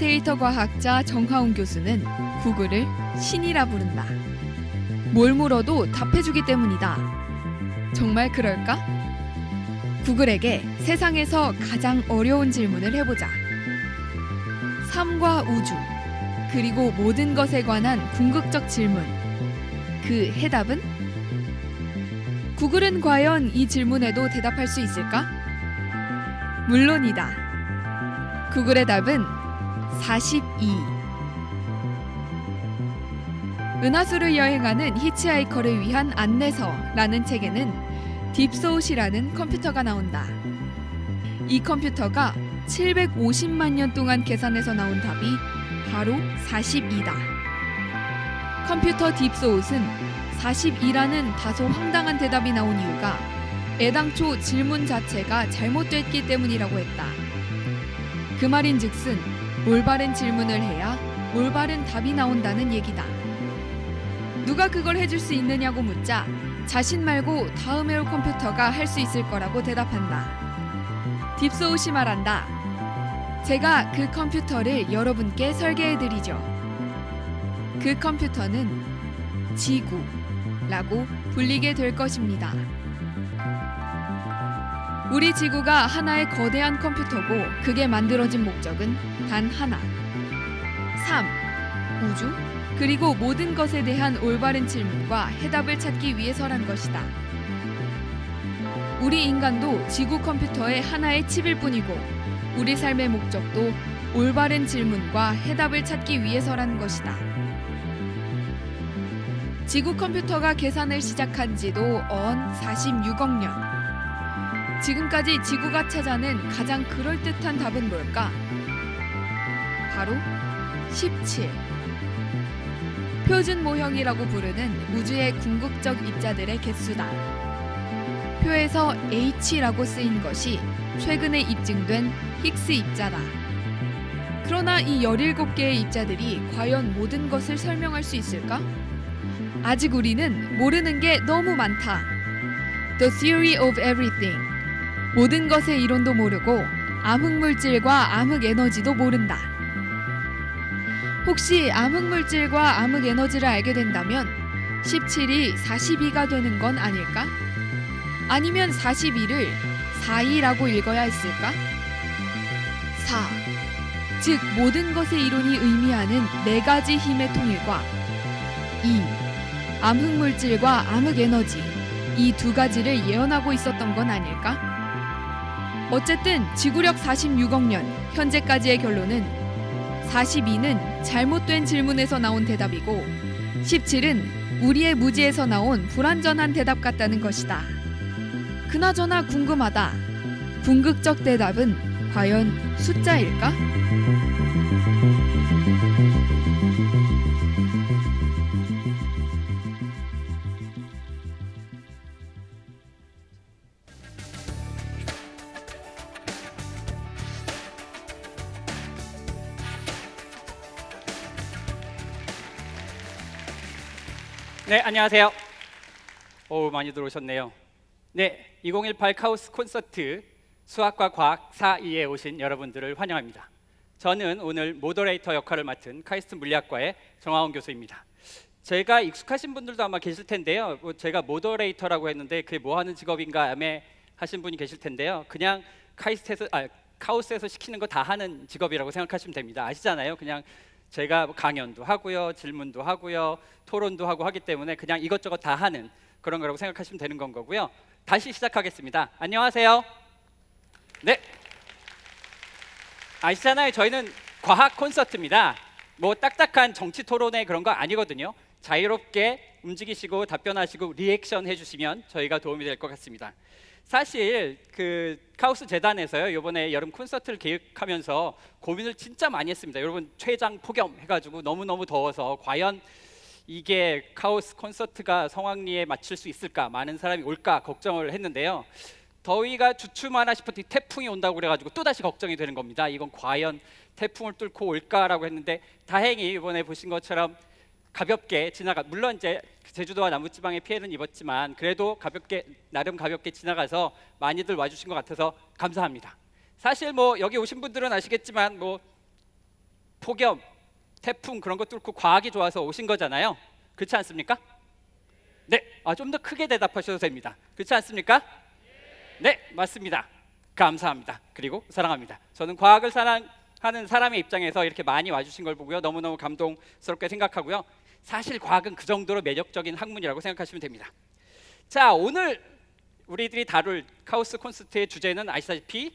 데이터 과학자 정하운 교수는 구글을 신이라 부른다. 뭘 물어도 답해주기 때문이다. 정말 그럴까? 구글에게 세상에서 가장 어려운 질문을 해보자. 삶과 우주, 그리고 모든 것에 관한 궁극적 질문. 그 해답은? 구글은 과연 이 질문에도 대답할 수 있을까? 물론이다. 구글의 답은 42. 은하수를 여행하는 히치하이커를 위한 안내서라는 책에는 딥소웃이라는 컴퓨터가 나온다. 이 컴퓨터가 750만 년 동안 계산해서 나온 답이 바로 42다. 컴퓨터 딥소웃은 42라는 다소 황당한 대답이 나온 이유가 애당초 질문 자체가 잘못됐기 때문이라고 했다. 그 말인 즉슨 올바른 질문을 해야 올바른 답이 나온다는 얘기다. 누가 그걸 해줄 수 있느냐고 묻자 자신 말고 다음에 올 컴퓨터가 할 수 있을 거라고 대답한다. 딥소웃이 말한다. 제가 그 컴퓨터를 여러분께 설계해 드리죠. 그 컴퓨터는 지구라고 불리게 될 것입니다. 우리 지구가 하나의 거대한 컴퓨터고 그게 만들어진 목적은 단 하나. 삶, 우주, 그리고 모든 것에 대한 올바른 질문과 해답을 찾기 위해서란 것이다. 우리 인간도 지구 컴퓨터의 하나의 칩일 뿐이고 우리 삶의 목적도 올바른 질문과 해답을 찾기 위해서라는 것이다. 지구 컴퓨터가 계산을 시작한 지도 언 46억 년. 지금까지 지구가 찾아낸 가장 그럴듯한 답은 뭘까? 바로 17. 표준 모형이라고 부르는 우주의 궁극적 입자들의 개수다. 표에서 H라고 쓰인 것이 최근에 입증된 힉스 입자다. 그러나 이 17개의 입자들이 과연 모든 것을 설명할 수 있을까? 아직 우리는 모르는 게 너무 많다. The theory of everything. 모든 것의 이론도 모르고 암흑물질과 암흑에너지도 모른다. 혹시 암흑물질과 암흑에너지를 알게 된다면 17이 42가 되는 건 아닐까? 아니면 42를 42라고 읽어야 했을까? 4. 즉 모든 것의 이론이 의미하는 네 가지 힘의 통일과 2. 암흑물질과 암흑에너지 이 두 가지를 예언하고 있었던 건 아닐까? 어쨌든 지구력 46억 년 현재까지의 결론은 42는 잘못된 질문에서 나온 대답이고 17은 우리의 무지에서 나온 불완전한 대답 같다는 것이다. 그나저나 궁금하다. 궁극적 대답은 과연 숫자일까? 안녕하세요. 오, 많이 들어오셨네요. 네, 2018 카오스 콘서트 수학과 과학 4.2에 오신 여러분들을 환영합니다. 저는 오늘 moderator 역할을 맡은 카이스트 물리학과의 정하웅 교수입니다. 제가 익숙하신 분들도 아마 계실 텐데요. 뭐 제가 moderator라고 했는데 그게 뭐 하는 직업인가 애매 하신 분이 계실 텐데요. 그냥 카이스트에서 아, 카오스에서 시키는 거 다 하는 직업이라고 생각하시면 됩니다. 아시잖아요. 그냥 제가 강연도 하고요, 질문도 하고요, 토론도 하고 하기 때문에 그냥 이것저것 다 하는 그런 거라고 생각하시면 되는 건 거고요. 다시 시작하겠습니다. 안녕하세요. 네. 아시잖아요. 저희는 과학 콘서트입니다. 뭐 딱딱한 정치 토론회 그런 거 아니거든요. 자유롭게 움직이시고 답변하시고 리액션 해주시면 저희가 도움이 될 것 같습니다. 사실 그 카오스 재단에서요 이번에 여름 콘서트를 계획하면서 고민을 진짜 많이 했습니다. 여러분 최장 폭염 해가지고 너무 너무 더워서 과연 이게 카우스 콘서트가 성황리에 맞출 수 있을까 많은 사람이 올까 걱정을 했는데요. 더위가 주춤하나 싶었더니 태풍이 온다고 그래가지고 또 다시 걱정이 되는 겁니다. 이건 과연 태풍을 뚫고 올까라고 했는데 다행히 이번에 보신 것처럼 가볍게 지나가 물론 이제 제주도와 남부지방에 피해는 입었지만 그래도 가볍게 나름 가볍게 지나가서 많이들 와주신 것 같아서 감사합니다. 사실 뭐 여기 오신 분들은 아시겠지만 뭐 폭염, 태풍 그런 거 뚫고 과학이 좋아서 오신 거잖아요. 그렇지 않습니까? 네, 아, 좀 더 크게 대답하셔도 됩니다. 그렇지 않습니까? 네, 맞습니다. 감사합니다. 그리고 사랑합니다. 저는 과학을 사랑하는 사람의 입장에서 이렇게 많이 와주신 걸 보고요. 너무너무 감동스럽게 생각하고요. 사실 과학은 그 정도로 매력적인 학문이라고 생각하시면 됩니다. 자, 오늘 우리들이 다룰 카오스 콘서트의 주제는 아시다시피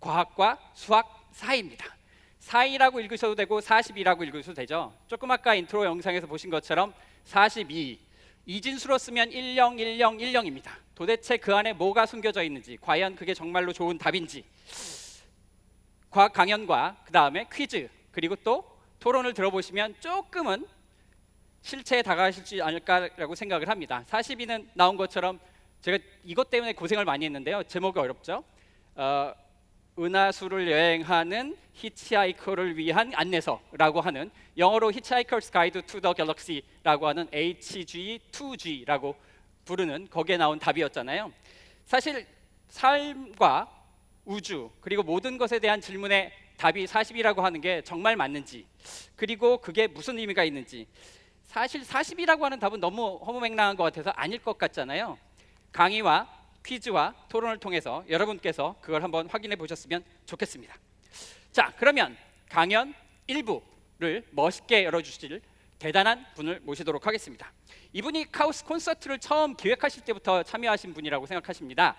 과학과 수학 사이입니다. 사이라고 읽으셔도 되고 42라고 읽으셔도 되죠. 조금 아까 인트로 영상에서 보신 것처럼 42 이진수로 쓰면 101010입니다. 도대체 그 안에 뭐가 숨겨져 있는지 과연 그게 정말로 좋은 답인지 과학 강연과 그 다음에 퀴즈 그리고 또 토론을 들어보시면 조금은 실체에 다가가시지 않을까라고 생각을 합니다. 42는 나온 것처럼 제가 이것 때문에 고생을 많이 했는데요. 제목이 어렵죠. 어, 은하수를 여행하는 히치하이커를 위한 안내서라고 하는 영어로 Hitchhiker's Guide to the Galaxy라고 하는 HG2G라고 부르는 거기에 나온 답이었잖아요. 사실 삶과 우주 그리고 모든 것에 대한 질문에 답이 40이라고 하는 게 정말 맞는지 그리고 그게 무슨 의미가 있는지 사실 40이라고 하는 답은 너무 허무맹랑한 것 같아서 아닐 것 같잖아요. 강의와 퀴즈와 토론을 통해서 여러분께서 그걸 한번 확인해 보셨으면 좋겠습니다. 자, 그러면 강연 1부를 멋있게 열어주실 대단한 분을 모시도록 하겠습니다. 이분이 카오스 콘서트를 처음 기획하실 때부터 참여하신 분이라고 생각하십니다.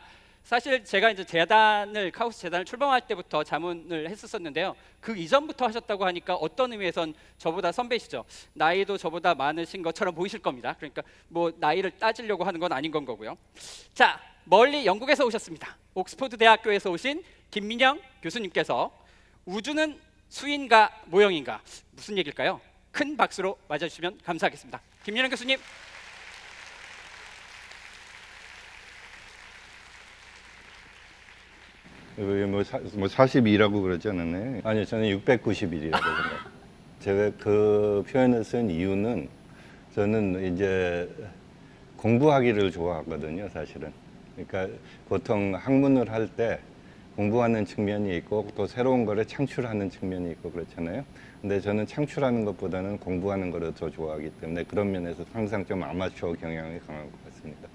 사실 제가 이제 재단을 카오스 재단을 출범할 때부터 자문을 했었었는데요. 그 이전부터 하셨다고 하니까 어떤 의미에선 저보다 선배시죠. 나이도 저보다 많으신 것처럼 보이실 겁니다. 그러니까 뭐 나이를 따지려고 하는 건 아닌 건 거고요. 자, 멀리 영국에서 오셨습니다. 옥스퍼드 대학교에서 오신 김민영 교수님께서 우주는 수인가 모형인가 무슨 얘기일까요? 큰 박수로 맞아주시면 감사하겠습니다. 김민영 교수님. 뭐, 사, 뭐 42라고 그러지 않았나요? 아니요, 저는 691이라고 생각해요. 제가 그 표현을 쓴 이유는 저는 이제 공부하기를 좋아하거든요, 사실은. 그러니까 보통 학문을 할 때 공부하는 측면이 있고 또 새로운 거를 창출하는 측면이 있고 그렇잖아요. 근데 저는 창출하는 것보다는 공부하는 거를 더 좋아하기 때문에 그런 면에서 항상 좀 아마추어 경향이 강한 것 같습니다.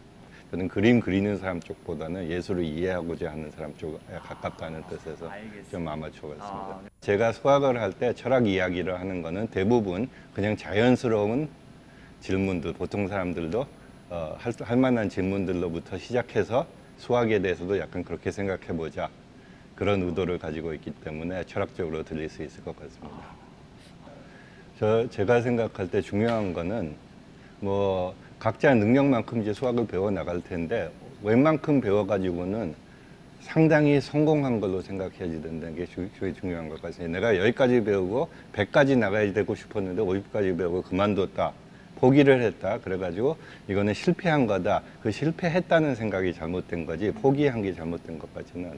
저는 그림 그리는 사람 쪽보다는 예술을 이해하고자 하는 사람 쪽에 가깝다는 뜻에서 좀 아마추어 같습니다. 제가 수학을 할 때 철학 이야기를 하는 거는 대부분 그냥 자연스러운 질문들, 보통 사람들도 어, 할, 할 만한 질문들로부터 시작해서 수학에 대해서도 약간 그렇게 생각해 보자. 그런 의도를 가지고 있기 때문에 철학적으로 들릴 수 있을 것 같습니다. 저 제가 생각할 때 중요한 거는 뭐 각자 능력만큼 이제 수학을 배워 나갈 텐데 웬만큼 배워 가지고는 상당히 성공한 걸로 생각해야지 된다는 게 주- 제일 중요한 것 같습니다. 내가 여기까지 배우고 100까지 나가야 되고 싶었는데 50까지 배우고 그만뒀다. 포기를 했다. 그래가지고 이거는 실패한 거다. 그 실패했다는 생각이 잘못된 거지 포기한 게 잘못된 것 같지는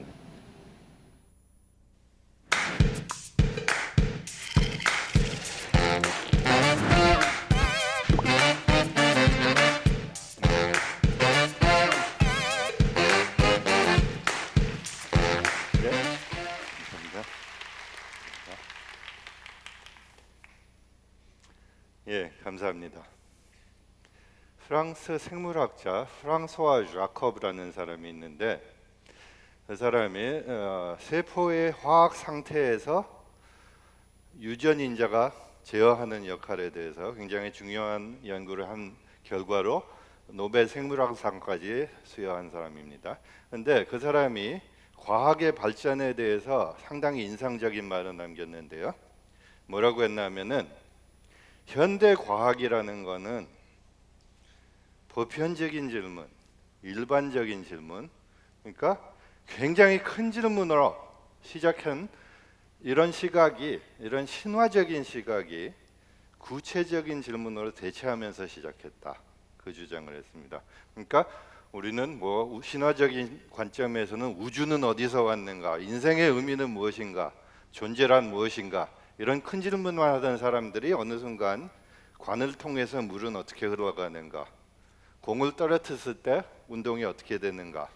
프랑스 생물학자 프랑소아 자커브라는 사람이 있는데 그 사람이 어, 세포의 화학 상태에서 유전 인자가 제어하는 역할에 대해서 굉장히 중요한 연구를 한 결과로 노벨 생물학상까지 수여한 사람입니다. 근데 그 사람이 과학의 발전에 대해서 상당히 인상적인 말을 남겼는데요. 뭐라고 했냐면은 현대 과학이라는 거는 보편적인 질문, 일반적인 질문, 그러니까 굉장히 큰 질문으로 시작한 이런 시각이 이런 신화적인 시각이 구체적인 질문으로 대체하면서 시작했다. 그 주장을 했습니다. 그러니까 우리는 뭐 신화적인 관점에서는 우주는 어디서 왔는가, 인생의 의미는 무엇인가, 존재란 무엇인가 이런 큰 질문만 하던 사람들이 어느 순간 관을 통해서 물은 어떻게 흘러가는가, 공을 떨어뜨렸을 때 운동이 어떻게 되는가,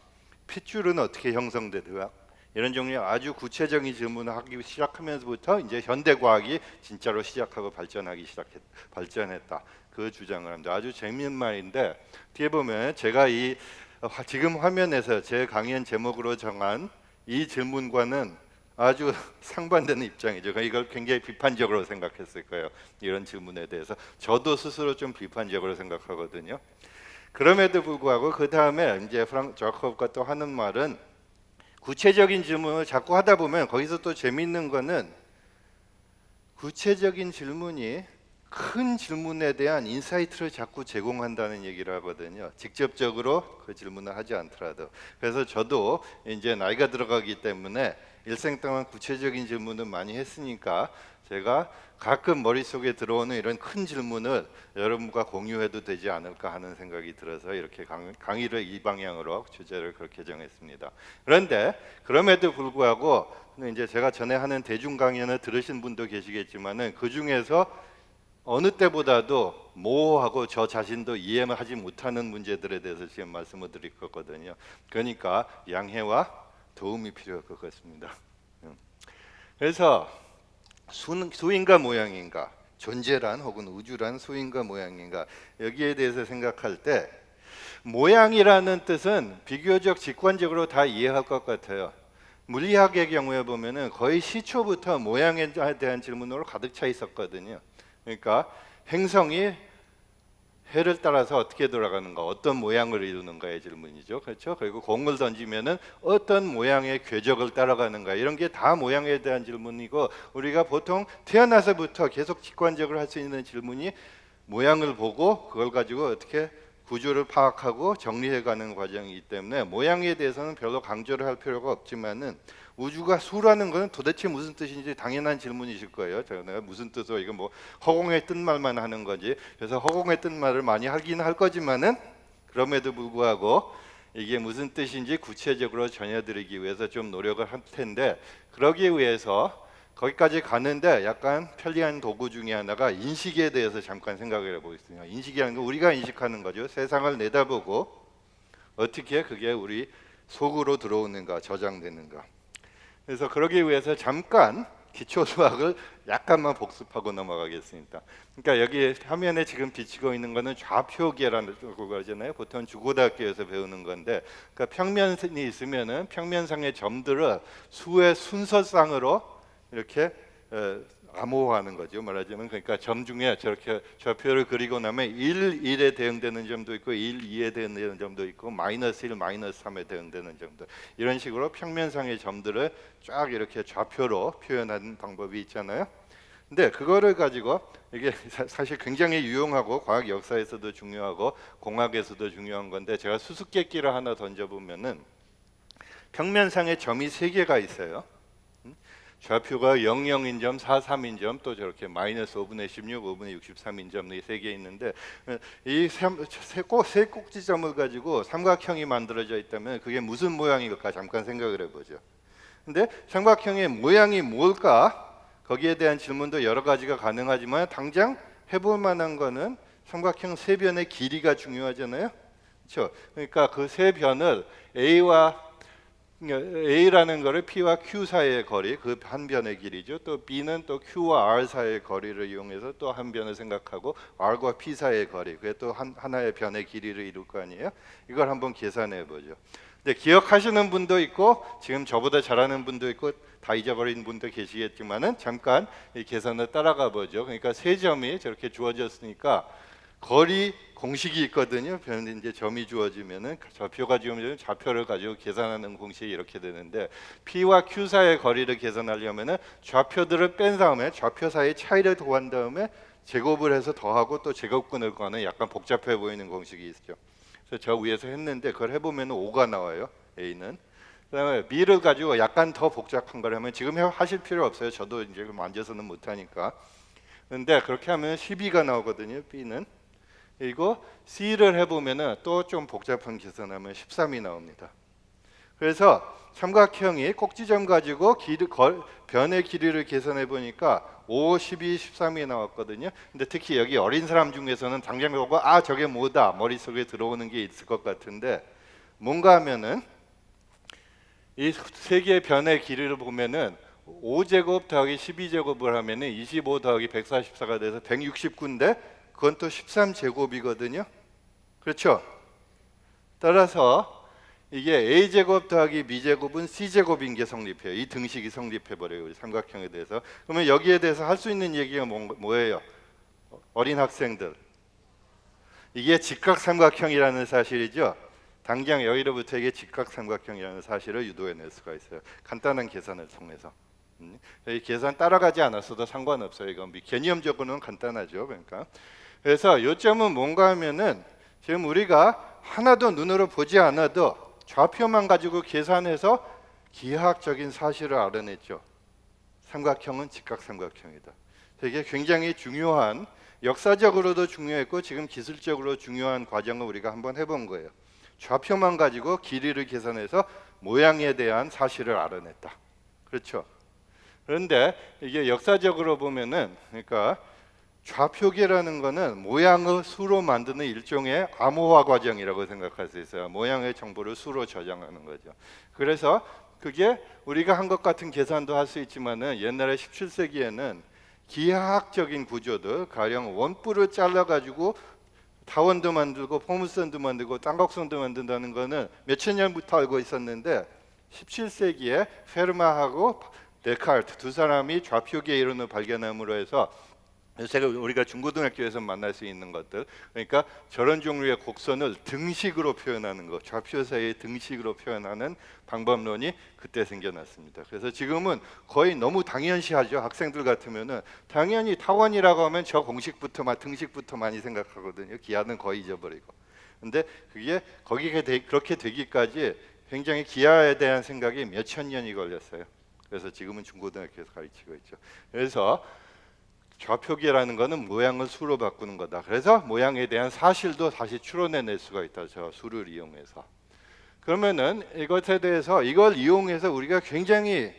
핏줄은 어떻게 형성되는가 이런 종류의 아주 구체적인 질문을 하기 시작하면서부터 이제 현대 과학이 진짜로 시작하고 발전하기 시작했 발전했다. 그 주장을 합니다. 아주 재미있는 말인데 뒤에 보면 제가 이 화- 지금 화면에서 제 강연 제목으로 정한 이 질문과는 아주 상반되는 입장이죠. 그러니까 이걸 굉장히 비판적으로 생각했을 거예요. 이런 질문에 대해서 저도 스스로 좀 비판적으로 생각하거든요. 그럼에도 불구하고 그 다음에 이제 프랑수아 자코브가 또 하는 말은 구체적인 질문을 자꾸 하다 보면 거기서 또 재미있는 거는 구체적인 질문이 큰 질문에 대한 insight를 자꾸 제공한다는 얘기를 하거든요. 직접적으로 그 질문을 하지 않더라도. 그래서 저도 이제 나이가 들어가기 때문에 일생 동안 구체적인 질문을 많이 했으니까 제가 가끔 머릿속에 들어오는 이런 큰 질문을 여러분과 공유해도 되지 않을까 하는 생각이 들어서 이렇게 강, 강의 를 이 방향으로 주제를 그렇게 정했습니다. 그런데 그럼에도 불구하고 이제 제가 전에 하는 대중 강연을 들으신 분도 계시겠지만은 그 중에서 어느 때보다도 모호하고 저 자신도 이해하지 못하는 문제들에 대해서 지금 말씀을 드릴 거거든요. 그러니까 양해와 도움이 필요할 것 같습니다. 음. 그래서 수, 수인가 모양인가 존재란 혹은 우주란 수인가 모양인가 여기에 대해서 생각할 때 모양이라는 뜻은 비교적 직관적으로 다 이해할 것 같아요. 물리학의 경우에 보면은 거의 시초부터 모양에 대한 질문으로 가득 차 있었거든요. 그러니까 행성이 해를 따라서 어떻게 돌아가는가, 어떤 모양을 이루는가의 질문이죠. 그렇죠? 그리고 공을 던지면은 어떤 모양의 궤적을 따라가는가 이런 게 다 모양에 대한 질문이고 우리가 보통 태어나서부터 계속 직관적으로 할 수 있는 질문이 모양을 보고 그걸 가지고 어떻게 구조를 파악하고 정리해가는 과정이기 때문에 모양에 대해서는 별로 강조를 할 필요가 없지만은 우주가 수라는 것은 도대체 무슨 뜻인지 당연한 질문이실 거예요. 제가 무슨 뜻으로 이거 뭐 허공의 뜻말만 하는 거지. 그래서 허공의 뜻말을 많이 하긴 할 거지만은 그럼에도 불구하고 이게 무슨 뜻인지 구체적으로 전해드리기 위해서 좀 노력을 할 텐데 그러기 위해서 거기까지 가는데 약간 편리한 도구 중에 하나가 인식에 대해서 잠깐 생각을 해보겠습니다. 인식이라는 건 우리가 인식하는 거죠. 세상을 내다보고 어떻게 그게 우리 속으로 들어오는가, 저장되는가. 그래서 그러기 위해서 잠깐 기초 수학을 약간만 복습하고 넘어가겠습니다. 그러니까 여기 화면에 지금 비치고 있는 거는 좌표계라는 거잖아요. 보통 주고등학교에서 배우는 건데, 그러니까 평면이 있으면은 평면상의 점들을 수의 순서상으로 이렇게 에, 암호화하는 거죠. 말하자면 그러니까 점 중에 저렇게 좌표를 그리고 나면 1, 1에 대응되는 점도 있고 1, 2에 대응되는 점도 있고 마이너스 1, 마이너스 3에 대응되는 점도 이런 식으로 평면상의 점들을 쫙 이렇게 좌표로 표현하는 방법이 있잖아요. 근데 그거를 가지고 이게 사- 사실 굉장히 유용하고 과학 역사에서도 중요하고 공학에서도 중요한 건데 제가 수수께끼를 하나 던져보면은 평면상에 점이 세 개가 있어요. 좌표가 00인 점, 43인 점, 또 저렇게 마이너스 5분의 16, 5분의 63인 점 이 세 개 있는데 이세 꼭지점을 가지고 삼각형이 만들어져 있다면 그게 무슨 모양일까 잠깐 생각을 해보죠. 근데 삼각형의 모양이 뭘까? 거기에 대한 질문도 여러 가지가 가능하지만 당장 해볼 만한 거는 삼각형 세 변의 길이가 중요하잖아요. 그렇죠? 그러니까 그 세 변을 A와 A라는 거를 P와 Q 사이의 거리, 그 한 변의 길이죠. 또 B는 또 Q와 R 사이의 거리를 이용해서 또 한 변을 생각하고 R과 P 사이의 거리, 그게 또 한, 하나의 변의 길이를 이룰 거 아니에요? 이걸 한번 계산해 보죠. 근데 기억하시는 분도 있고 지금 저보다 잘하는 분도 있고 다 잊어버린 분도 계시겠지만은 잠깐 이 계산을 따라가 보죠. 그러니까 세 점이 저렇게 주어졌으니까 거리 공식이 있거든요. 변 이제 점이 주어지면은 좌표가 주어지면 좌표를 가지고 계산하는 공식이 이렇게 되는데 P와 Q 사이의 거리를 계산하려면은 좌표들을 뺀 다음에 좌표 사이의 차이를 더한 다음에 제곱을 해서 더하고 또 제곱근을 구하는 약간 복잡해 보이는 공식이 있죠. 그래서 저 위에서 했는데 그걸 해보면 5가 나와요. A는. 그다음에 B를 가지고 약간 더 복잡한 걸 하면 지금 해- 하실 필요 없어요. 저도 이제 만져서는 못하니까. 근데 그렇게 하면 12가 나오거든요. B는. 그리고 C를 해보면은 또좀 복잡한 계산하면 13이 나옵니다. 그래서 삼각형이 꼭지점 가지고 길이, 걸, 변의 길이를 계산해 보니까 5, 12, 13이 나왔거든요. 근데 특히 여기 어린 사람 중에서는 당장 보고 아 저게 뭐다 머릿속에 들어오는 게 있을 것 같은데 뭔가 하면은 이 세계의 변의 길이를 보면은 5제곱 더하기 12제곱을 하면은 25 더하기 144가 돼서 169인데 그건 또 13제곱이거든요. 그렇죠? 따라서 이게 a 제곱 더하기 b 제곱은 c 제곱인 게 성립해요. 이 등식이 성립해 버려요. 우리 삼각형에 대해서. 그러면 여기에 대해서 할 수 있는 얘기가 뭔- 뭐예요? 어린 학생들. 이게 직각삼각형이라는 사실이죠. 당장 여기로부터 이게 직각삼각형이라는 사실을 유도해낼 수가 있어요. 간단한 계산을 통해서. 음, 이 계산 따라가지 않았어도 상관없어요. 이건 미- 개념적으로는 간단하죠. 그러니까 그래서 요점은 뭔가 하면은 지금 우리가 하나도 눈으로 보지 않아도 좌표만 가지고 계산해서 기하학적인 사실을 알아냈죠. 삼각형은 직각삼각형이다. 되게 굉장히 중요한 역사적으로도 중요했고 지금 기술적으로 중요한 과정을 우리가 한번 해본 거예요. 좌표만 가지고 길이를 계산해서 모양에 대한 사실을 알아냈다. 그렇죠. 그런데 이게 역사적으로 보면은 그러니까 좌표계라는 거는 모양을 수로 만드는 일종의 암호화 과정이라고 생각할 수 있어요. 모양의 정보를 수로 저장하는 거죠. 그래서 그게 우리가 한 것 같은 계산도 할 수 있지만은 옛날에 17세기에는 기하학적인 구조들 가령 원뿔을 잘라 가지고 타원도 만들고 포물선도 만들고 땅곡선도 만든다는 거는 몇천 년부터 알고 있었는데 17세기에 페르마하고 데카르트 두 사람이 좌표계 이론을 발견함으로 해서 제가 우리가 중고등학교에서 만날 수 있는 것들 그러니까 저런 종류의 곡선을 등식으로 표현하는 것 좌표 사이의 등식으로 표현하는 방법론이 그때 생겨났습니다. 그래서 지금은 거의 너무 당연시하죠. 학생들 같으면은 당연히 타원이라고 하면 저 공식부터 막 등식부터 많이 생각하거든요. 기하는 거의 잊어버리고. 근데 그게 거기가 되, 그렇게 되기까지 굉장히 기하에 대한 생각이 몇 천 년이 걸렸어요. 그래서 지금은 중고등학교에서 가르치고 있죠. 그래서 좌표계라는 거는 모양을 수로 바꾸는 거다. 그래서 모양에 대한 사실도 다시 추론해낼 수가 있다. 저 수를 이용해서. 그러면은 이것에 대해서 이걸 이용해서 우리가 굉장히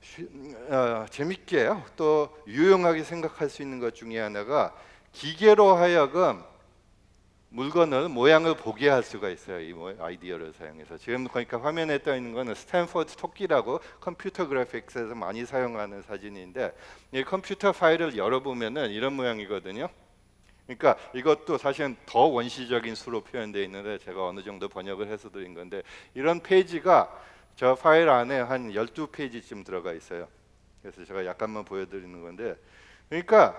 쉬- 어, 재밌게 또 유용하게 생각할 수 있는 것 중에 하나가 기계로 하여금 물건을 모양을 보게 할 수가 있어요. 이 모- 아이디어를 사용해서 지금 그러니까 화면에 떠 있는 거는 스탠포드 토끼라고 컴퓨터 그래픽스에서 많이 사용하는 사진인데 이 컴퓨터 파일을 열어보면은 이런 모양이거든요. 그러니까 이것도 사실은 더 원시적인 수로 표현되어 있는데 제가 어느 정도 번역을 해서 드린 건데 이런 페이지가 저 파일 안에 한 12페이지쯤 들어가 있어요. 그래서 제가 약간만 보여드리는 건데 그러니까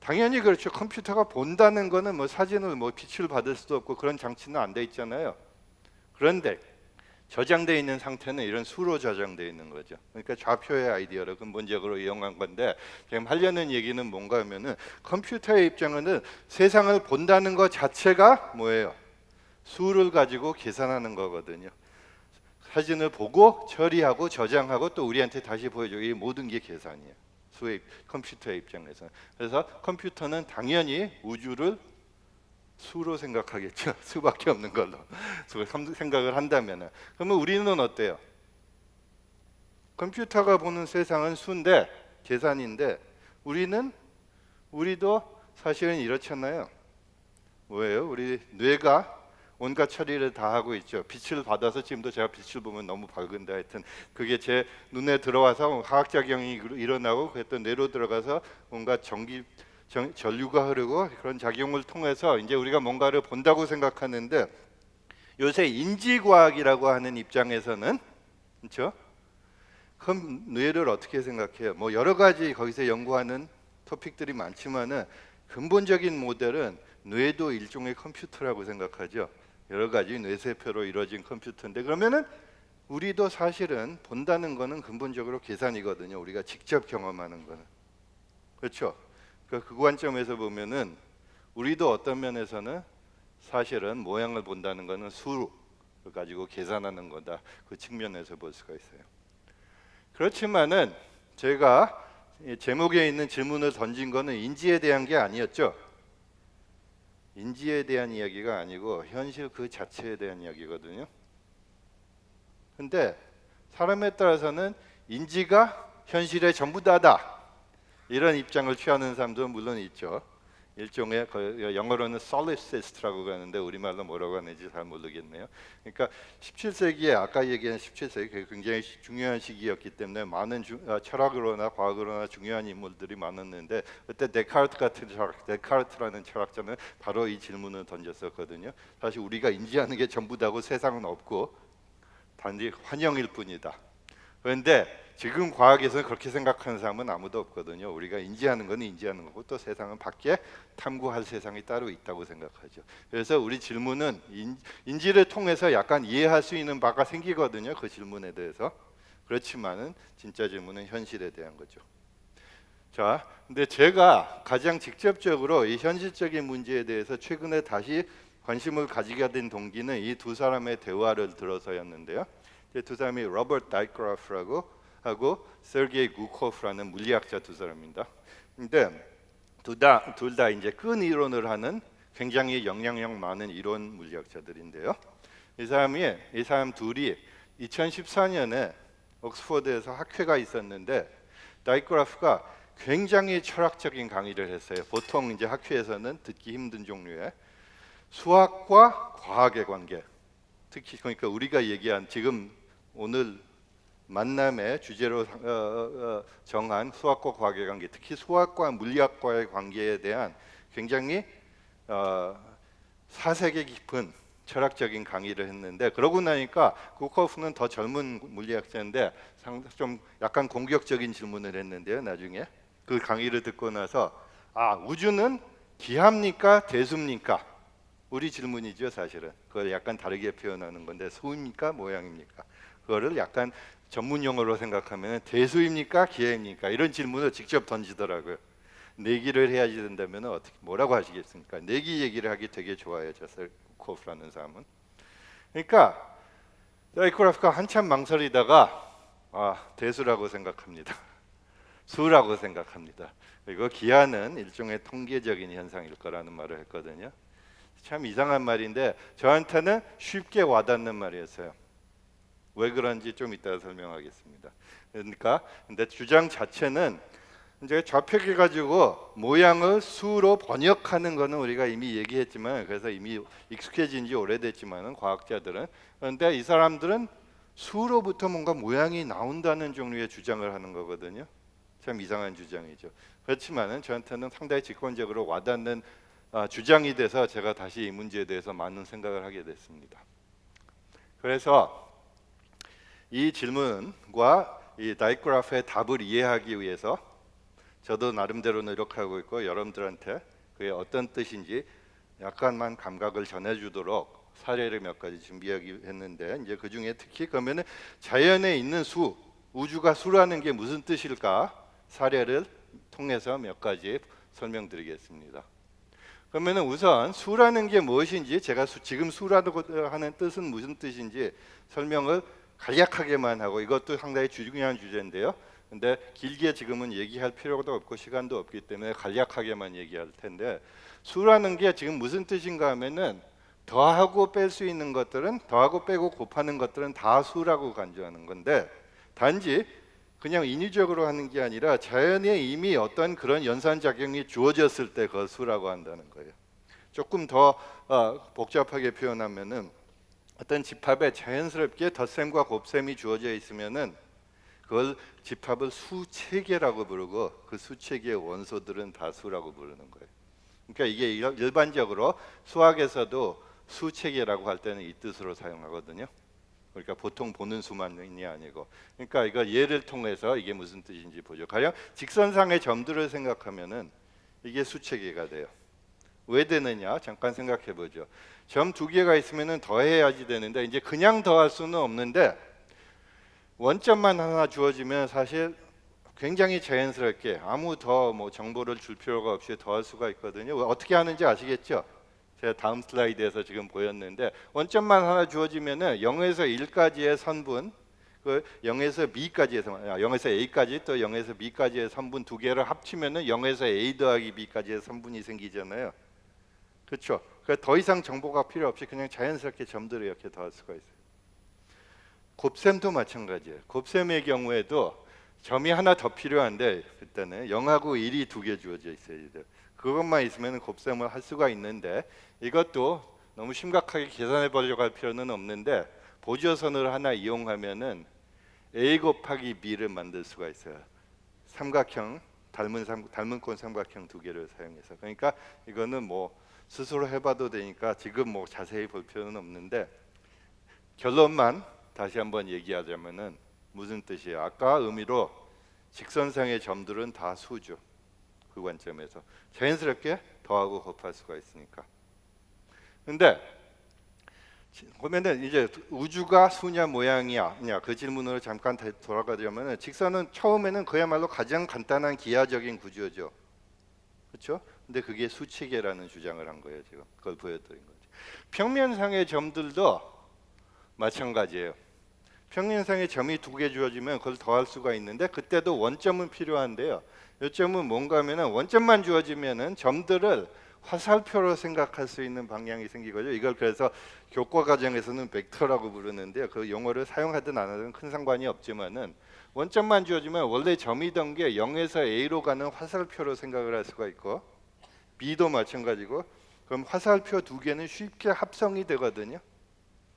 당연히 그렇죠. 컴퓨터가 본다는 거는 뭐 사진을 뭐 빛을 받을 수도 없고 그런 장치는 안 돼 있잖아요. 그런데 저장돼 있는 상태는 이런 수로 저장돼 있는 거죠. 그러니까 좌표의 아이디어를 근본적으로 이용한 건데 지금 하려는 얘기는 뭔가 하면은 컴퓨터의 입장에는 세상을 본다는 것 자체가 뭐예요? 수를 가지고 계산하는 거거든요. 사진을 보고 처리하고 저장하고 또 우리한테 다시 보여주고 이 모든 게 계산이에요. 수의 컴퓨터의 입장에서. 그래서 컴퓨터는 당연히 우주를 수로 생각하겠죠. 수밖에 없는 걸로 수 생각을 한다면은 그러면 우리는 어때요? 컴퓨터가 보는 세상은 수인데 계산인데 우리는 우리도 사실은 이렇잖아요. 뭐예요? 우리 뇌가 온갖 처리를 다 하고 있죠. 빛을 받아서 지금도 제가 빛을 보면 너무 밝은데 하여튼 그게 제 눈에 들어와서 화학작용이 일어나고 그랬던 뇌로 들어가서 뭔가 전기 전, 전류가 흐르고 그런 작용을 통해서 이제 우리가 뭔가를 본다고 생각하는데 요새 인지과학이라고 하는 입장에서는 그렇죠? 그럼 뇌를 어떻게 생각해요? 뭐 여러 가지 거기서 연구하는 토픽들이 많지만은 근본적인 모델은 뇌도 일종의 컴퓨터라고 생각하죠. 여러 가지 뇌세포로 이루어진 컴퓨터인데 그러면은 우리도 사실은 본다는 거는 근본적으로 계산이거든요. 우리가 직접 경험하는 거는 그렇죠. 그, 그 관점에서 보면은 우리도 어떤 면에서는 사실은 모양을 본다는 거는 수를 가지고 계산하는 거다. 그 측면에서 볼 수가 있어요. 그렇지만은 제가 이 제목에 있는 질문을 던진 거는 인지에 대한 게 아니었죠. 인지에 대한 이야기가 아니고 현실 그 자체에 대한 이야기거든요. 근데 사람에 따라서는 인지가 현실의 전부 다다. 이런 입장을 취하는 사람도 물론 있죠. 일종의 그 영어로는 solipsist라고 하는데 우리말로 뭐라고 하는지 잘 모르겠네요. 그러니까 17세기에 아까 얘기한 17세기 그게 굉장히 시- 중요한 시기였기 때문에 많은 주, 아, 철학으로나 과학으로나 중요한 인물들이 많았는데 그때 데카르트 같은 철학, 데카르트라는 철학자는 바로 이 질문을 던졌었거든요. 사실 우리가 인지하는 게 전부 다고 세상은 없고 단지 환영일 뿐이다. 그런데 지금 과학에서는 그렇게 생각하는 사람은 아무도 없거든요. 우리가 인지하는 건 인지하는 거고 또 세상은 밖에 탐구할 세상이 따로 있다고 생각하죠. 그래서 우리 질문은 인, 인지를 통해서 약간 이해할 수 있는 바가 생기거든요. 그 질문에 대해서. 그렇지만은 진짜 질문은 현실에 대한 거죠. 자, 근데 제가 가장 직접적으로 이 현실적인 문제에 대해서 최근에 다시 관심을 가지게 된 동기는 이 두 사람의 대화를 들어서였는데요. 이두 사람이 로버트 다이크라프라고 하고 세르게이 구코프라는 물리학자 두 사람입니다. 근데 둘다 둘 다 이제 끈 이론을 하는 굉장히 영향력 많은 이론 물리학자들인데요. 이 사람이 이 사람 둘이 2014년에 옥스퍼드에서 학회가 있었는데 다이크라프가 굉장히 철학적인 강의를 했어요. 보통 이제 학회에서는 듣기 힘든 종류의 수학과 과학의 관계. 특히 그러니까 우리가 얘기한 지금 오늘 만남의 주제로 어, 어, 어, 정한 수학과 과학의 관계, 특히 수학과 물리학과의 관계에 대한 굉장히 어, 사색이 깊은 철학적인 강의를 했는데 그러고 나니까 구커프는 더 젊은 물리학자인데 상- 좀 약간 공격적인 질문을 했는데요. 나중에 그 강의를 듣고 나서 아 우주는 기합니까 대수입니까? 우리 질문이죠 사실은 그걸 약간 다르게 표현하는 건데 수입니까 모양입니까? 그거를 약간 전문 용어로 생각하면 대수입니까 기해입니까 이런 질문을 직접 던지더라고요. 내기를 해야지 된다면 어떻게 뭐라고 하시겠습니까? 내기 얘기를 하기 되게 좋아해요. 저 셀코프라는 사람은. 그러니까 사이코라프가 한참 망설이다가 아 대수라고 생각합니다. 수라고 생각합니다. 그리고 기하는 일종의 통계적인 현상일 거라는 말을 했거든요. 참 이상한 말인데 저한테는 쉽게 와닿는 말이었어요. 왜 그런지 좀 이따 설명하겠습니다. 그러니까 근데 주장 자체는 이제 좌표기 가지고 모양을 수로 번역하는 거는 우리가 이미 얘기했지만 그래서 이미 익숙해진 지 오래됐지만은 과학자들은 그런데 이 사람들은 수로부터 뭔가 모양이 나온다는 종류의 주장을 하는 거거든요. 참 이상한 주장이죠. 그렇지만은 저한테는 상당히 직관적으로 와닿는 아, 주장이 돼서 제가 다시 이 문제에 대해서 많은 생각을 하게 됐습니다. 그래서 이 질문과 이 다이그라프의 답을 이해하기 위해서 저도 나름대로 노력하고 있고 여러분들한테 그게 어떤 뜻인지 약간만 감각을 전해주도록 사례를 몇 가지 준비하기 했는데 이제 그 중에 특히 그러면은 자연에 있는 수 우주가 수라는 게 무슨 뜻일까 사례를 통해서 몇 가지 설명드리겠습니다. 그러면은 우선 수라는 게 무엇인지 제가 수, 지금 수라고 하는 뜻은 무슨 뜻인지 설명을 간략하게만 하고 이것도 상당히 중요한 주제인데요. 근데 길게 지금은 얘기할 필요도 없고 시간도 없기 때문에 간략하게만 얘기할 텐데 수라는 게 지금 무슨 뜻인가 하면은 더하고 뺄 수 있는 것들은 더하고 빼고 곱하는 것들은 다 수라고 간주하는 건데 단지 그냥 인위적으로 하는 게 아니라 자연에 이미 어떤 그런 연산 작용이 주어졌을 때 그 수라고 한다는 거예요. 조금 더 어, 복잡하게 표현하면은 어떤 집합에 자연스럽게 덧셈과 곱셈이 주어져 있으면은 그걸 집합을 수체계라고 부르고 그 수체계의 원소들은 다 수라고 부르는 거예요. 그러니까 이게 일- 일반적으로 수학에서도 수체계라고 할 때는 이 뜻으로 사용하거든요. 그러니까 보통 보는 수만이 아니고 그러니까 이거 예를 통해서 이게 무슨 뜻인지 보죠. 가령 직선상의 점들을 생각하면은 이게 수체계가 돼요. 왜 되느냐? 잠깐 생각해 보죠. 점 두 개가 있으면은 더해야지 되는데 이제 그냥 더할 수는 없는데 원점만 하나 주어지면 사실 굉장히 자연스럽게 아무 더 뭐 정보를 줄 필요가 없이 더할 수가 있거든요. 어떻게 하는지 아시겠죠? 제가 다음 슬라이드에서 지금 보였는데 원점만 하나 주어지면은 0에서 1까지의 선분 그 0에서 B까지에서 아, 0에서 A까지 또 0에서 B까지의 선분 두 개를 합치면은 0에서 A 더하기 B까지의 선분이 생기잖아요. 그렇죠? 그러니까 더 이상 정보가 필요 없이 그냥 자연스럽게 점들을 이렇게 더할 수가 있어요. 곱셈도 마찬가지예요. 곱셈의 경우에도 점이 하나 더 필요한데 그때는 0하고 1이 두 개 주어져 있어야 돼요. 그것만 있으면 곱셈을 할 수가 있는데 이것도 너무 심각하게 계산해 보려고 할 필요는 없는데 보조선을 하나 이용하면은 a 곱하기 b를 만들 수가 있어요. 삼각형 닮은 삼, 닮은 꼴 삼각형 두 개를 사용해서 그러니까 이거는 뭐 스스로 해봐도 되니까 지금 뭐 자세히 볼 필요는 없는데 결론만 다시 한번 얘기하자면은 무슨 뜻이에요? 아까 의미로 직선상의 점들은 다 수죠. 그 관점에서 자연스럽게 더하고 곱할 수가 있으니까. 근데 지- 보면은 이제 우주가 수냐 모양이야 그 질문으로 잠깐 다- 돌아가자면은 직선은 처음에는 그야말로 가장 간단한 기하적인 구조죠. 그렇죠? 근데 그게 수치계라는 주장을 한 거예요, 지금. 그걸 보여드린 거죠. 평면상의 점들도 마찬가지예요. 평면상의 점이 두 개 주어지면 그걸 더할 수가 있는데 그때도 원점은 필요한데요. 요점은 뭔가 하면은 원점만 주어지면은 점들을 화살표로 생각할 수 있는 방향이 생기거든요. 이걸 그래서 교과 과정에서는 벡터라고 부르는데요. 그 용어를 사용하든 안 하든 큰 상관이 없지만은 원점만 주어지면 원래 점이던 게 0에서 A로 가는 화살표로 생각을 할 수가 있고 B도 마찬가지고 그럼 화살표 두 개는 쉽게 합성이 되거든요.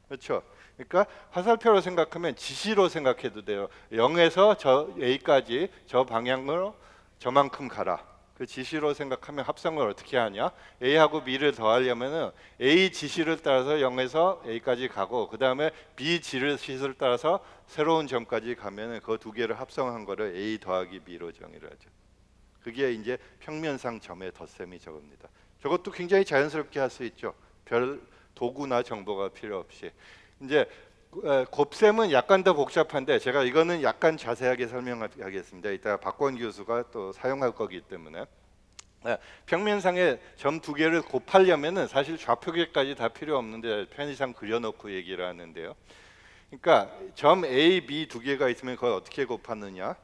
그렇죠? 그러니까 화살표로 생각하면 지시로 생각해도 돼요. 0에서 저 A까지 저 방향으로 저만큼 가라. 그 지시로 생각하면 합성을 어떻게 하냐? A하고 B를 더하려면은 A 지시를 따라서 0에서 A까지 가고 그 다음에 B 지시를 따라서 새로운 점까지 가면은 그 두 개를 합성한 거를 A 더하기 B로 정의를 하죠. 그게 이제 평면상 점의 덧셈이 저겁니다. 저것도 굉장히 자연스럽게 할 수 있죠. 별 도구나 정보가 필요 없이. 이제 에, 곱셈은 약간 더 복잡한데 제가 이거는 약간 자세하게 설명하겠습니다. 이따 박권 교수가 또 사용할 거기 때문에 에, 평면상에 점 두 개를 곱하려면은 사실 좌표계까지 다 필요 없는데 편의상 그려놓고 얘기를 하는데요. 그러니까 점 A, B 두 개가 있으면 그걸 어떻게 곱하느냐?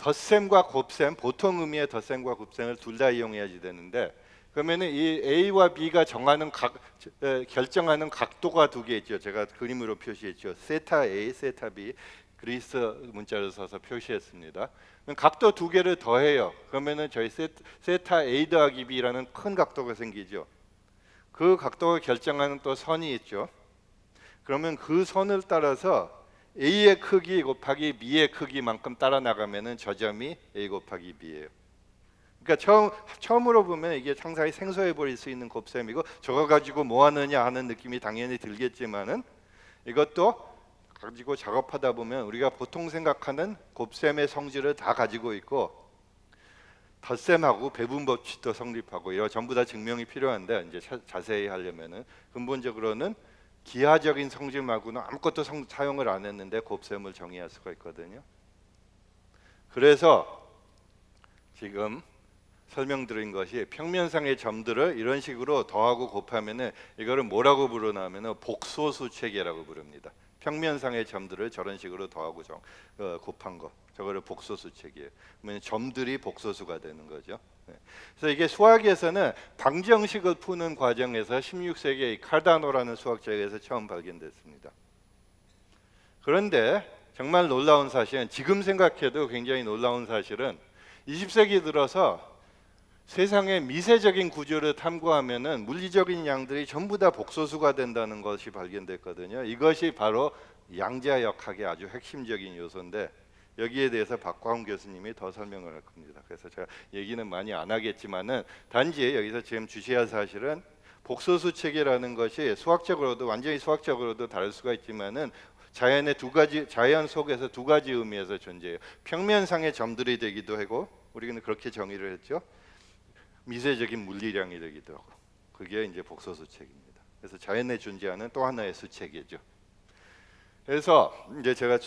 덧셈과 곱셈, 보통 의미의 덧셈과 곱셈을 둘 다 이용해야지 되는데 그러면은 이 A와 B가 정하는 각 에, 결정하는 각도가 두 개 있죠. 제가 그림으로 표시했죠. 세타 A, 세타 B 그리스 문자를 써서 표시했습니다. 각도 두 개를 더해요. 그러면은 저희 세, 세타 A 더하기 B라는 큰 각도가 생기죠. 그 각도를 결정하는 또 선이 있죠. 그러면 그 선을 따라서 A의 크기 곱하기 B의 크기만큼 따라 나가면은 저 점이 A 곱하기 B예요. 그러니까 처음 처음으로 보면 이게 상당히 생소해 보일 수 있는 곱셈이고 저거 가지고 뭐 하느냐 하는 느낌이 당연히 들겠지만은 이것도 가지고 작업하다 보면 우리가 보통 생각하는 곱셈의 성질을 다 가지고 있고 덧셈하고 배분 법칙도 성립하고 이거 전부 다 증명이 필요한데 이제 자, 자세히 하려면은 근본적으로는 기하적인 성질 말고는 아무것도 성, 사용을 안 했는데 곱셈을 정의할 수가 있거든요. 그래서 지금 설명드린 것이 평면상의 점들을 이런 식으로 더하고 곱하면은 이거를 뭐라고 부르냐면은 복소수 체계라고 부릅니다. 평면상의 점들을 저런 식으로 더하고 정, 어, 곱한 거 저거를 복소수 체계예요. 그러면 점들이 복소수가 되는 거죠. 네. 그래서 이게 수학에서는 방정식을 푸는 과정에서 16세기에 이 카르다노라는 수학자에게서 처음 발견됐습니다. 그런데 정말 놀라운 사실은 지금 생각해도 굉장히 놀라운 사실은 20세기 들어서 세상의 미세적인 구조를 탐구하면은 물리적인 양들이 전부 다 복소수가 된다는 것이 발견됐거든요. 이것이 바로 양자역학의 아주 핵심적인 요소인데 여기에 대해서 박광 교수님이 더 설명을 할 겁니다. 그래서 제가 얘기는 많이 안 하겠지만은 단지 여기서 지금 주시할 사실은 복소수 체계라는 것이 수학적으로도 완전히 수학적으로도 다를 수가 있지만은 자연의 두 가지 자연 속에서 두 가지 의미에서 존재해요. 평면상의 점들이 되기도 하고 우리는 그렇게 정의를 했죠. 미세적인 물리량이 되기도 하고 그게 이제 복소수 책입니다. 그래서 자연에 존재하는 또 하나의 수책이죠. 그래서 이제 제가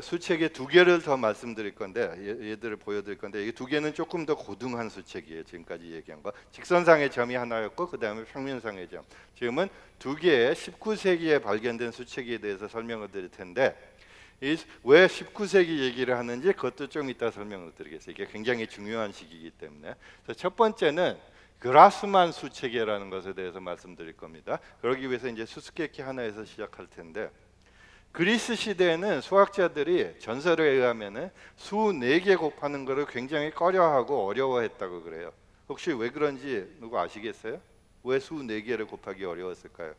수책의 두 개를 더 말씀드릴 건데 얘, 얘들을 보여드릴 건데 이 두 개는 조금 더 고등한 수책이에요. 지금까지 얘기한 거 직선상의 점이 하나였고 그 다음에 평면상의 점. 지금은 두 개의 19세기에 발견된 수책에 대해서 설명을 드릴 텐데 이왜 19세기 얘기를 하는지 그것도 좀 이따 설명을 드리겠습니다. 이게 굉장히 중요한 시기이기 때문에. 첫 번째는 그라스만 수체계라는 것에 대해서 말씀드릴 겁니다. 그러기 위해서 이제 수수께끼 하나에서 시작할 텐데 그리스 시대에는 수학자들이 전설에 의하면은 수 네 개 곱하는 것을 굉장히 꺼려하고 어려워했다고 그래요. 혹시 왜 그런지 누구 아시겠어요? 왜 수 네 개를 곱하기 어려웠을까요?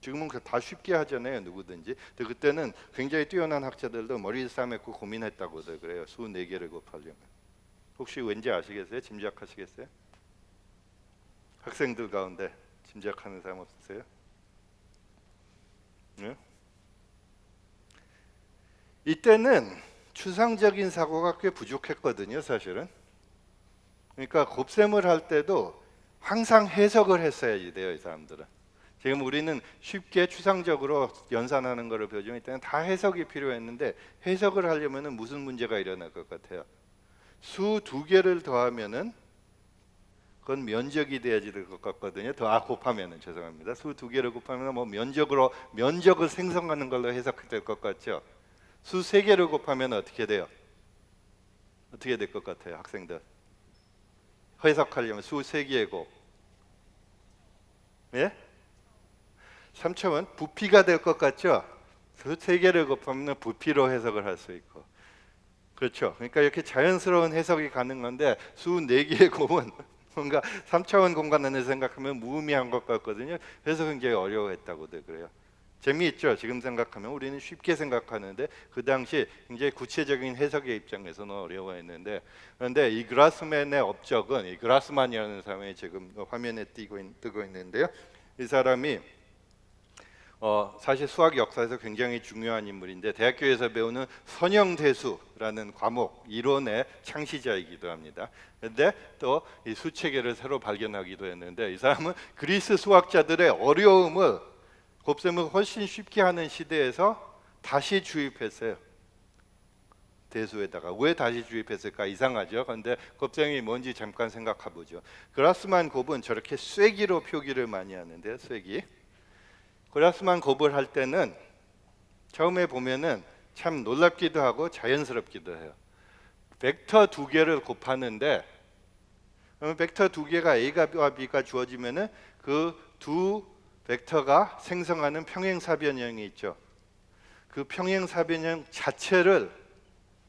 지금은 그다 쉽게 하잖아요 누구든지 근데 그때는 굉장히 뛰어난 학자들도 머리를 싸매고 고민했다고도 그래요 수 네 개를 곱하려면 혹시 왠지 아시겠어요? 짐작하시겠어요? 학생들 가운데 짐작하는 사람 없으세요? 네? 이때는 추상적인 사고가 꽤 부족했거든요 사실은. 그러니까 곱셈을 할 때도 항상 해석을 했어야지 돼요 이 사람들은. 지금 우리는 쉽게 추상적으로 연산하는 것을 배우지만 이때는 다 해석이 필요했는데 해석을 하려면은 무슨 문제가 일어날 것 같아요? 수 두 개를 더하면 은 그건 면적이 돼야지 될 것 같거든요. 더 아, 곱하면은 죄송합니다. 수 두 개를 곱하면 뭐 면적으로 면적을 생성하는 걸로 해석될 것 같죠. 수 세 개를 곱하면 어떻게 돼요? 어떻게 될 것 같아요, 학생들? 해석하려면 수 세 개의 곱. 예? 3첨은 부피가 될 것 같죠? 수 세 개를 곱하면 부피로 해석을 할 수 있고. 그렇죠. 그러니까 이렇게 자연스러운 해석이 가능한데 수 네 개의 곱은 뭔가 3차원 공간 안에 생각하면 무의미한 것 같거든요. 그래서 굉장히 어려워했다고도 그래요. 재미있죠. 지금 생각하면 우리는 쉽게 생각하는데 그 당시 굉장히 구체적인 해석의 입장에서는 어려워했는데 그런데 이 그라스맨의 업적은 이 그라스만이라는 사람이 지금 화면에 띄고 있, 뜨고 있는데요. 이 사람이 어, 사실 수학 역사에서 굉장히 중요한 인물인데 대학교에서 배우는 선형대수라는 과목 이론의 창시자이기도 합니다. 그런데 또 이 수체계를 새로 발견하기도 했는데 이 사람은 그리스 수학자들의 어려움을 곱셈을 훨씬 쉽게 하는 시대에서 다시 주입했어요. 대수에다가 왜 다시 주입했을까 이상하죠. 그런데 곱셈이 뭔지 잠깐 생각해 보죠. 그라스만 곱은 저렇게 쐐기로 표기를 많이 하는데 쐐기. 그라스만 곱을 할 때는 처음에 보면은 참 놀랍기도 하고 자연스럽기도 해요. 벡터 두 개를 곱하는데 그러면 벡터 두 개가 A가 B가 주어지면은 그 두 벡터가 생성하는 평행사변형이 있죠. 그 평행사변형 자체를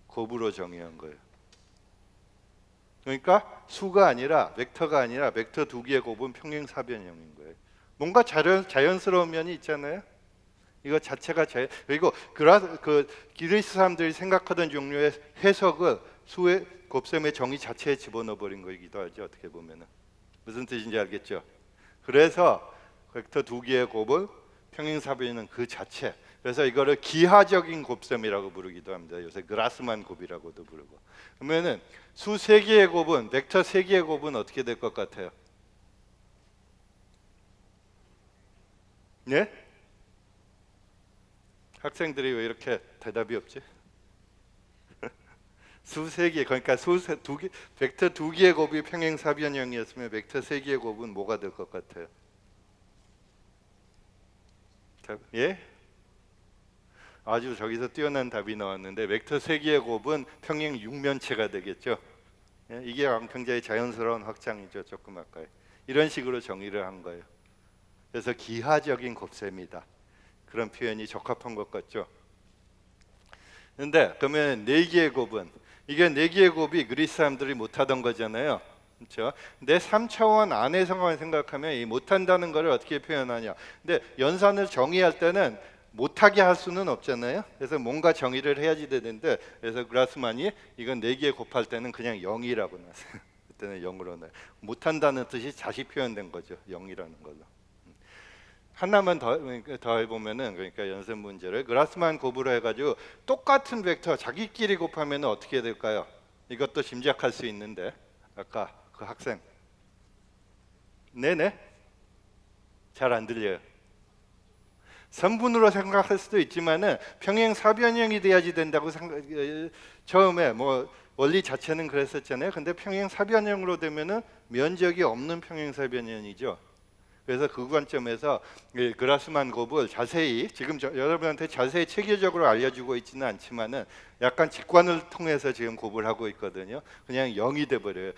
곱으로 정의한 거예요. 그러니까 수가 아니라 벡터가 아니라 벡터 두 개의 곱은 평행사변형인 거예요. 뭔가 자연, 자연스러운 면이 있잖아요. 이거 자체가 자연 그리고 그라 그 기리스 사람들이 생각하던 종류의 해석을 수의 곱셈의 정의 자체에 집어넣어 버린 거이기도 하죠. 어떻게 보면은 무슨 뜻인지 알겠죠? 그래서 벡터 두 개의 곱을 평행사변은 그 자체. 그래서 이거를 기하적인 곱셈이라고 부르기도 합니다. 요새 그라스만 곱이라고도 부르고. 그러면은 수 세 개의 곱은 벡터 세 개의 곱은 어떻게 될 것 같아요? 네? 학생들이 왜 이렇게 대답이 없지? 수세 개, 그러니까 수두 개, 벡터 두 개의 곱이 평행 사변형이었으면 벡터 세 개의 곱은 뭐가 될 것 같아요? 답, 예? 아주 저기서 뛰어난 답이 나왔는데 벡터 세 개의 곱은 평행 육면체가 되겠죠. 예? 이게 굉장히 자연스러운 확장이죠. 조금 아까 이런 식으로 정의를 한 거예요. 그래서 기하적인 곱셈이다. 그런 표현이 적합한 것 같죠. 근데 그러면 네 개의 곱은 이게 네 개의 곱이 그리스 사람들이 못하던 거잖아요. 그렇죠? 근데 3차원 안에서만 생각하면 이 못한다는 것을 어떻게 표현하냐. 근데 연산을 정의할 때는 못하게 할 수는 없잖아요. 그래서 뭔가 정의를 해야지 되는데 그래서 그라스만이 이건 네개 곱할 때는 그냥 0이라고 놨어요. 그때는 0으로 놔요. 못한다는 뜻이 다시 표현된 거죠. 0이라는 걸로. 하나만 더, 더 해보면은 그러니까 연습 문제를 그라스만 곱으로 해가지고 똑같은 벡터 자기끼리 곱하면 어떻게 될까요? 이것도 짐작할 수 있는데 아까 그 학생 네네 잘 안 들려요. 선분으로 생각할 수도 있지만은 평행 사변형이 돼야지 된다고 생각 처음에 뭐 원리 자체는 그랬었잖아요. 근데 평행 사변형으로 되면은 면적이 없는 평행 사변형이죠. 그래서 그 관점에서 이 그라스만 곱을 자세히 지금 저, 여러분한테 자세히 체계적으로 알려주고 있지는 않지만은 약간 직관을 통해서 지금 곱을 하고 있거든요. 그냥 0이 돼 버려요.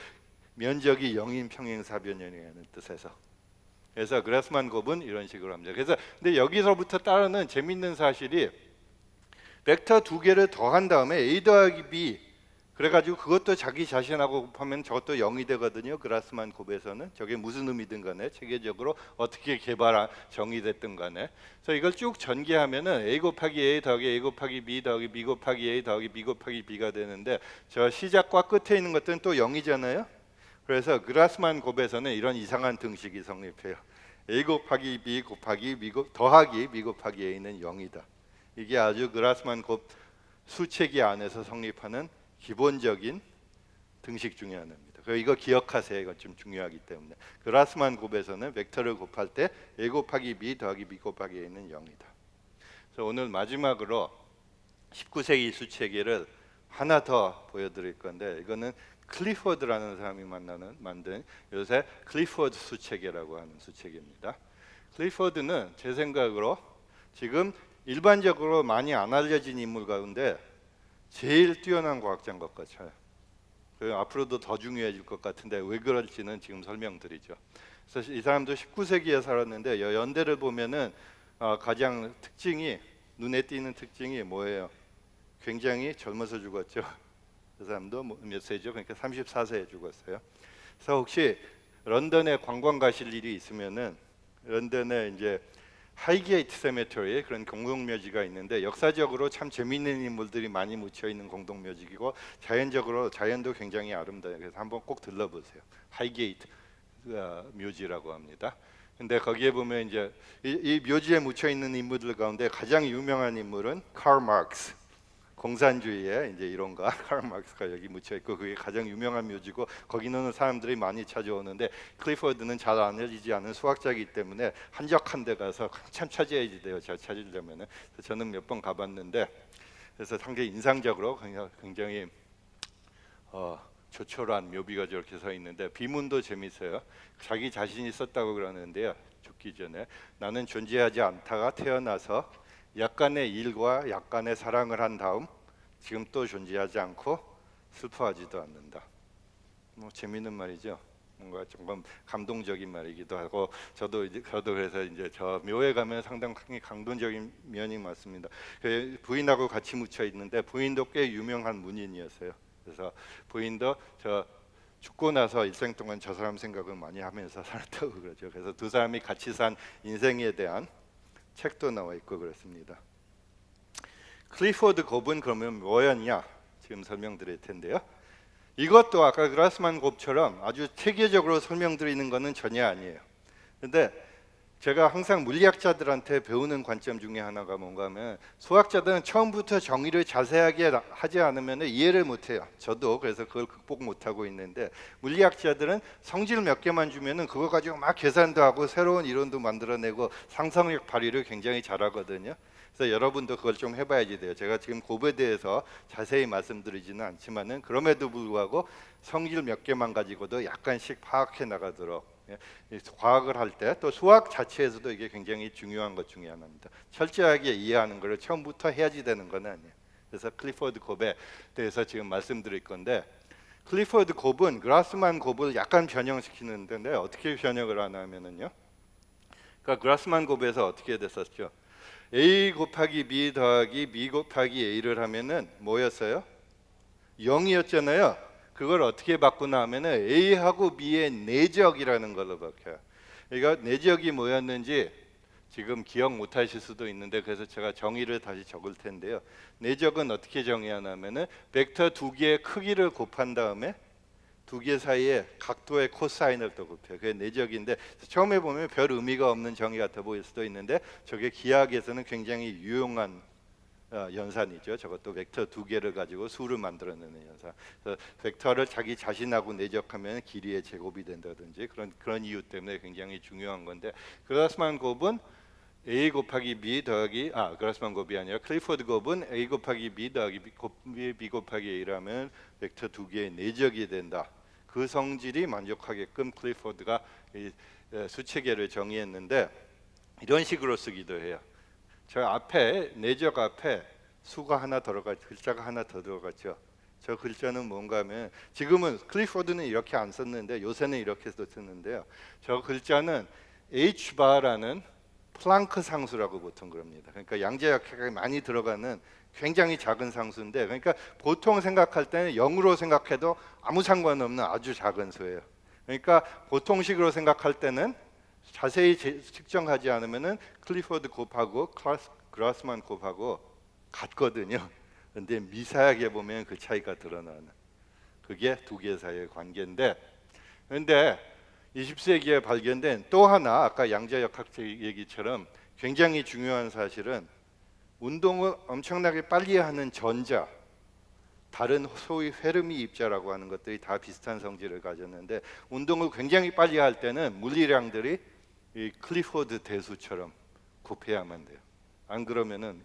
면적이 0인 평행사변형이라는 뜻에서. 그래서 그라스만 곱은 이런 식으로 합니다. 그래서 근데 여기서부터 따르는 재밌는 사실이 벡터 두 개를 더한 다음에 a 더하기 b 그래가지고 그것도 자기 자신하고 곱하면 저것도 0이 되거든요. 그라스만 곱에서는 저게 무슨 의미든 간에 체계적으로 어떻게 개발 정의됐든 간에 그래서 이걸 쭉 전개하면은 a 곱하기 a 더하기 a 곱하기 b 더하기 b 곱하기 a 더하기 b 곱하기 b가 되는데 저 시작과 끝에 있는 것들은 또 0이잖아요. 그래서 그라스만 곱에서는 이런 이상한 등식이 성립해요. a 곱하기 b 곱하기 b 곱 더하기 b 곱하기 a는 0이다. 이게 아주 그라스만 곱 수체계 안에서 성립하는 기본적인 등식 중에 하나입니다. 그 이거 기억하세요. 이거 좀 중요하기 때문에 그라스만 곱에서는 벡터를 곱할 때 a 곱하기 b 더하기 b 곱하기 a는 0이다. 그래서 오늘 마지막으로 19세기 수체계를 하나 더 보여드릴 건데 이거는 클리포드라는 사람이 만나는 만든 요새 클리포드 수체계라고 하는 수체계입니다. 클리포드는 제 생각으로 지금 일반적으로 많이 안 알려진 인물 가운데 제일 뛰어난 과학자인 것 같아요. 그 앞으로도 더 중요해질 것 같은데 왜 그럴지는 지금 설명드리죠. 그래서 이 사람도 19세기에 살았는데 여- 연대를 보면은 어, 가장 특징이 눈에 띄는 특징이 뭐예요? 굉장히 젊어서 죽었죠. 그 사람도 뭐몇 세죠? 그러니까 34세에 죽었어요. 그래서 혹시 런던에 관광 가실 일이 있으면은 런던에 이제 하이게이트 Cemetery에 그런 공동묘지가 있는데 역사적으로 참 재미있는 인물들이 많이 묻혀 있는 공동묘지이고 자연적으로 자연도 굉장히 아름다워요. 그래서 한번 꼭 들러보세요. 하이게이트 어, 묘지라고 합니다. 근데 거기에 보면 이제 이, 이 묘지에 묻혀 있는 인물들 가운데 가장 유명한 인물은 칼 마르크스. 공산주의의 이제 이론가 칼 마르크스가 여기 묻혀 있고 그게 가장 유명한 묘지고 거기는 사람들이 많이 찾아오는데 클리포드는 잘 알려지지 않은 수학자이기 때문에 한적한 데 가서 한참 찾아야지 돼요. 잘 찾으려면은 그래서 저는 몇 번 가봤는데 그래서 상당히 인상적으로 굉장히 어, 조촐한 묘비가 저렇게 서 있는데 비문도 재밌어요. 자기 자신이 썼다고 그러는데요. 죽기 전에 나는 존재하지 않다가 태어나서 약간의 일과 약간의 사랑을 한 다음 지금 또 존재하지 않고 슬퍼하지도 않는다. 뭐 재밌는 말이죠. 뭔가 조금 감동적인 말이기도 하고 저도 이제 저도 그래서 이제 저 묘에 가면 상당히 감동적인 면이 많습니다. 그 부인하고 같이 묻혀 있는데 부인도 꽤 유명한 문인이었어요. 그래서 부인도 저 죽고 나서 일생 동안 저 사람 생각을 많이 하면서 살았다고 그러죠. 그래서 두 사람이 같이 산 인생에 대한 책도 나와 있고 그렇습니다. 클리포드 곱은 그러면 뭐였냐? 지금 설명드릴 텐데요. 이것도 아까 그라스만 곱처럼 아주 체계적으로 설명드리는 것은 전혀 아니에요. 근데 제가 항상 물리학자들한테 배우는 관점 중에 하나가 뭔가 하면 수학자들은 처음부터 정의를 자세하게 하지 않으면 이해를 못해요. 저도 그래서 그걸 극복 못하고 있는데 물리학자들은 성질 몇 개만 주면은 그거 가지고 막 계산도 하고 새로운 이론도 만들어내고 상상력 발휘를 굉장히 잘하거든요. 그래서 여러분도 그걸 좀 해봐야지 돼요. 제가 지금 곱에 대해서 자세히 말씀드리지는 않지만은 그럼에도 불구하고 성질 몇 개만 가지고도 약간씩 파악해 나가도록 과학을 할 때 또 수학 자체에서도 이게 굉장히 중요한 것 중에 하나입니다. 철저하게 이해하는 것을 처음부터 해야지 되는 건 아니에요. 그래서 클리포드 곱에 대해서 지금 말씀드릴 건데 클리포드 곱은 그라스만 곱을 약간 변형시키는데 어떻게 변형을 하냐면은요. 그러니까 그라스만 곱에서 어떻게 됐었죠? a 곱하기 b 더하기 b 곱하기 a를 하면은 뭐였어요? 0이었잖아요. 그걸 어떻게 바꾸나 하면은 a하고 b의 내적이라는 걸로 바뀌어요. 그러니까 내적이 뭐였는지 지금 기억 못 하실 수도 있는데 그래서 제가 정의를 다시 적을 텐데요. 내적은 어떻게 정의하냐면은 벡터 두 개의 크기를 곱한 다음에 두 개 사이에 각도의 코사인을 또 곱해요. 그게 내적인데 처음에 보면 별 의미가 없는 정의 같아 보일 수도 있는데 저게 기하학에서는 굉장히 유용한 어, 연산이죠. 저것도 벡터 두 개를 가지고 수를 만들어내는 연산. 그래서 벡터를 자기 자신하고 내적하면 길이의 제곱이 된다든지 그런 그런 이유 때문에 굉장히 중요한 건데 그라스만 곱은 a 곱하기 b 더하기 아 그라스만 곱이 아니라 클리포드 곱은 a 곱하기 b 더하기 b, 곱, b 곱하기 a라면 벡터 두 개의 내적이 된다. 그 성질이 만족하게끔 클리포드가 수체계를 정의했는데 이런 식으로 쓰기도 해요. 저 앞에 내적 앞에 수가 하나 들어가 글자가 하나 더 들어갔죠. 저 글자는 뭔가 하면 지금은 클리포드는 이렇게 안 썼는데 요새는 이렇게 써 쓰는데요. 저 글자는 H 바라는 플랑크 상수라고 보통 그럽니다. 그러니까 양자역학이 많이 들어가는 굉장히 작은 상수인데 그러니까 보통 생각할 때는 0으로 생각해도 아무 상관없는 아주 작은 수예요. 그러니까 보통식으로 생각할 때는 자세히 제- 측정하지 않으면은 클리포드 곱하고 클라스, 그라스만 곱하고 같거든요. 근데 미세하게 보면 그 차이가 드러나는 그게 두 개 사이의 관계인데 근데 20세기에 발견된 또 하나 아까 양자역학적 얘기처럼 굉장히 중요한 사실은 운동을 엄청나게 빨리 하는 전자 다른 소위 페르미 입자라고 하는 것들이 다 비슷한 성질을 가졌는데 운동을 굉장히 빨리 할 때는 물리량들이 이 클리포드 대수처럼 곱해야만 돼요. 안 그러면은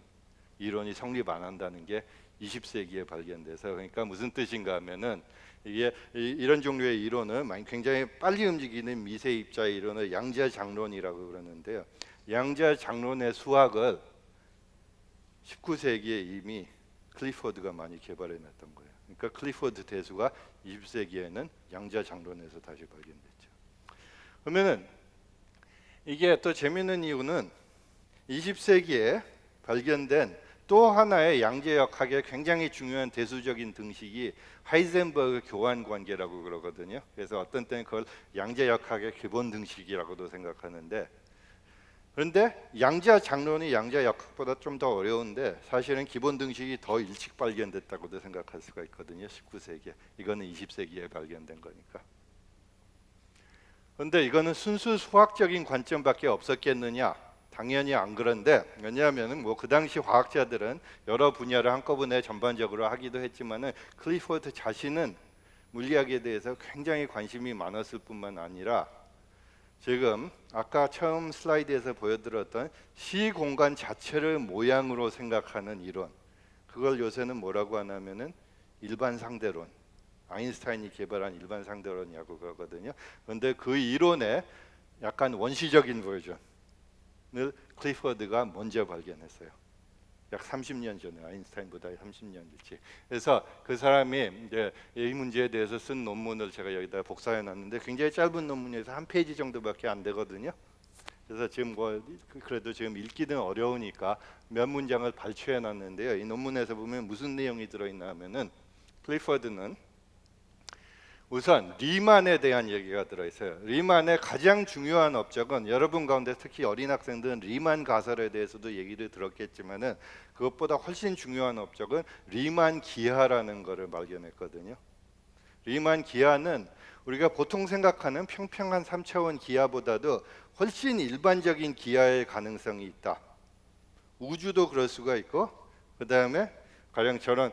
이론이 성립 안 한다는 게 20세기에 발견돼서 그러니까 무슨 뜻인가 하면은 이게 이- 이런 종류의 이론은 굉장히 빨리 움직이는 미세 입자 이론을 양자 장론이라고 그러는데요. 양자 장론의 수학을 19세기에 이미 클리포드가 많이 개발해냈던 거예요. 그러니까 클리포드 대수가 20세기에는 양자 장론에서 다시 발견됐죠. 그러면은 이게 또 재미있는 이유는 20세기에 발견된 또 하나의 양자역학의 굉장히 중요한 대수적인 등식이 하이젠버그 교환 관계라고 그러거든요. 그래서 어떤 때는 그걸 양자역학의 기본 등식이라고도 생각하는데 그런데 양자 장론이 양자 역학보다 좀 더 어려운데 사실은 기본 등식이 더 일찍 발견됐다고도 생각할 수가 있거든요. 19세기에 이거는 20세기에 발견된 거니까. 그런데 이거는 순수 수학적인 관점밖에 없었겠느냐? 당연히 안 그런데 왜냐하면은 뭐그 당시 과학자들은 여러 분야를 한꺼번에 전반적으로 하기도 했지만은 클리포드 자신은 물리학에 대해서 굉장히 관심이 많았을 뿐만 아니라 지금 아까 처음 슬라이드에서 보여드렸던 시 공간 자체를 모양으로 생각하는 이론 그걸 요새는 뭐라고 하냐면은 일반 상대론 아인슈타인이 개발한 일반 상대론이라고 그러거든요. 그런데 그 이론의 약간 원시적인 버전을 클리퍼드가 먼저 발견했어요. 약 30년 전에 아인슈타인보다 30년 일찍. 그래서 그 사람이 이제 이 문제에 대해서 쓴 논문을 제가 여기다 복사해 놨는데 굉장히 짧은 논문에서 한 페이지 정도밖에 안 되거든요. 그래서 지금 뭐 그래도 지금 읽기는 어려우니까 몇 문장을 발췌해 놨는데요. 이 논문에서 보면 무슨 내용이 들어 있나 하면은 클리퍼드는 우선 리만에 대한 얘기가 들어 있어요. 리만의 가장 중요한 업적은 여러분 가운데 특히 어린 학생들은 리만 가설에 대해서도 얘기를 들었겠지만은 그것보다 훨씬 중요한 업적은 리만 기하라는 것을 발견했거든요. 리만 기하는 우리가 보통 생각하는 평평한 3차원 기하보다도 훨씬 일반적인 기하의 가능성이 있다. 우주도 그럴 수가 있고 그 다음에 가령 저런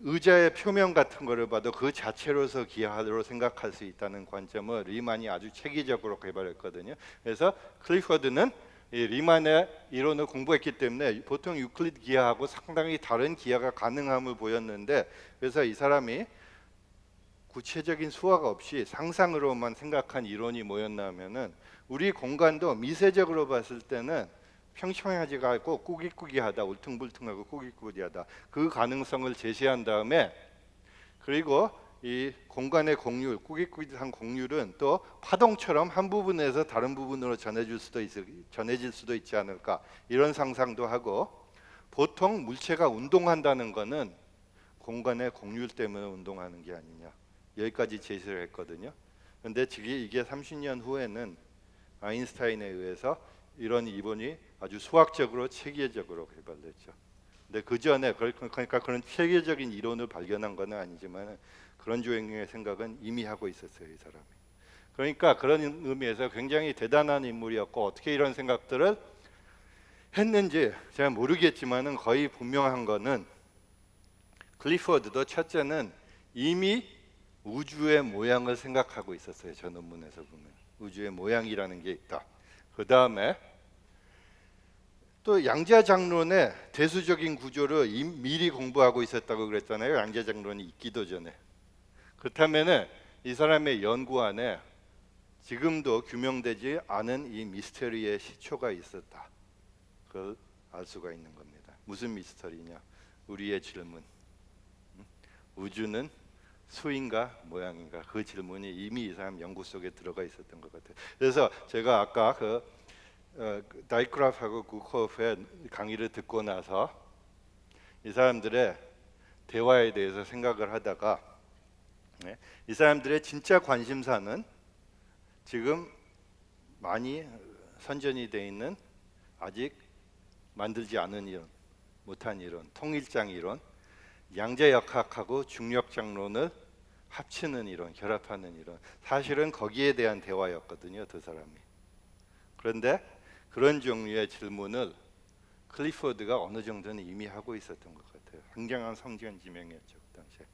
의자의 표면 같은 거를 봐도 그 자체로서 기하로 생각할 수 있다는 관점을 리만이 아주 체계적으로 개발했거든요. 그래서 클리퍼드는 이 리만의 이론을 공부했기 때문에 보통 유클리드 기하하고 상당히 다른 기하가 가능함을 보였는데 그래서 이 사람이 구체적인 수학 없이 상상으로만 생각한 이론이 뭐였냐면은 우리 공간도 미세적으로 봤을 때는 평평하지가 않고 꾸깃꾸깃하다 울퉁불퉁하고 꾸깃꾸깃하다. 그 가능성을 제시한 다음에 그리고 이 공간의 공률 꾸깃꾸깃한 공률은 또 파동처럼 한 부분에서 다른 부분으로 전해질 수도 있, 전해질 수도 있지 않을까. 이런 상상도 하고 보통 물체가 운동한다는 거는 공간의 공률 때문에 운동하는 게 아니냐. 여기까지 제시를 했거든요. 근데 지금 이게 30년 후에는 아인슈타인에 의해서 이런 이론이 아주 수학적으로 체계적으로 개발됐죠. 근데 그 전에 그러니까 그런 체계적인 이론을 발견한 건 아니지만 그런 종류의 생각은 이미 하고 있었어요 이 사람이. 그러니까 그런 의미에서 굉장히 대단한 인물이었고 어떻게 이런 생각들을 했는지 제가 모르겠지만은 거의 분명한 거는 클리포드도 첫째는 이미 우주의 모양을 생각하고 있었어요 저 논문에서 보면 우주의 모양이라는 게 있다. 그 다음에 또 양자 장론의 대수적인 구조를 이- 미리 공부하고 있었다고 그랬잖아요. 양자 장론이 있기도 전에. 그렇다면은 이 사람의 연구 안에 지금도 규명되지 않은 이 미스터리의 시초가 있었다. 그걸 알 수가 있는 겁니다. 무슨 미스터리냐? 우리의 질문. 음? 우주는 수인가 모양인가 그 질문이 이미 이 사람 연구 속에 들어가 있었던 것 같아요. 그래서 제가 아까 그 어, 다이크라프하고 구코프의 강의를 듣고 나서 이 사람들의 대화에 대해서 생각을 하다가 네, 이 사람들의 진짜 관심사는 지금 많이 선전이 돼 있는 아직 만들지 않은 이론, 못한 이론, 통일장 이론, 양자역학하고 중력장론을 합치는 이론, 결합하는 이론. 사실은 거기에 대한 대화였거든요, 두 사람이. 그런데 그런 종류의 질문을 클리포드가 어느 정도는 이미 하고 있었던 것 같아요. 굉장한 성견지명이었죠 그 당시에.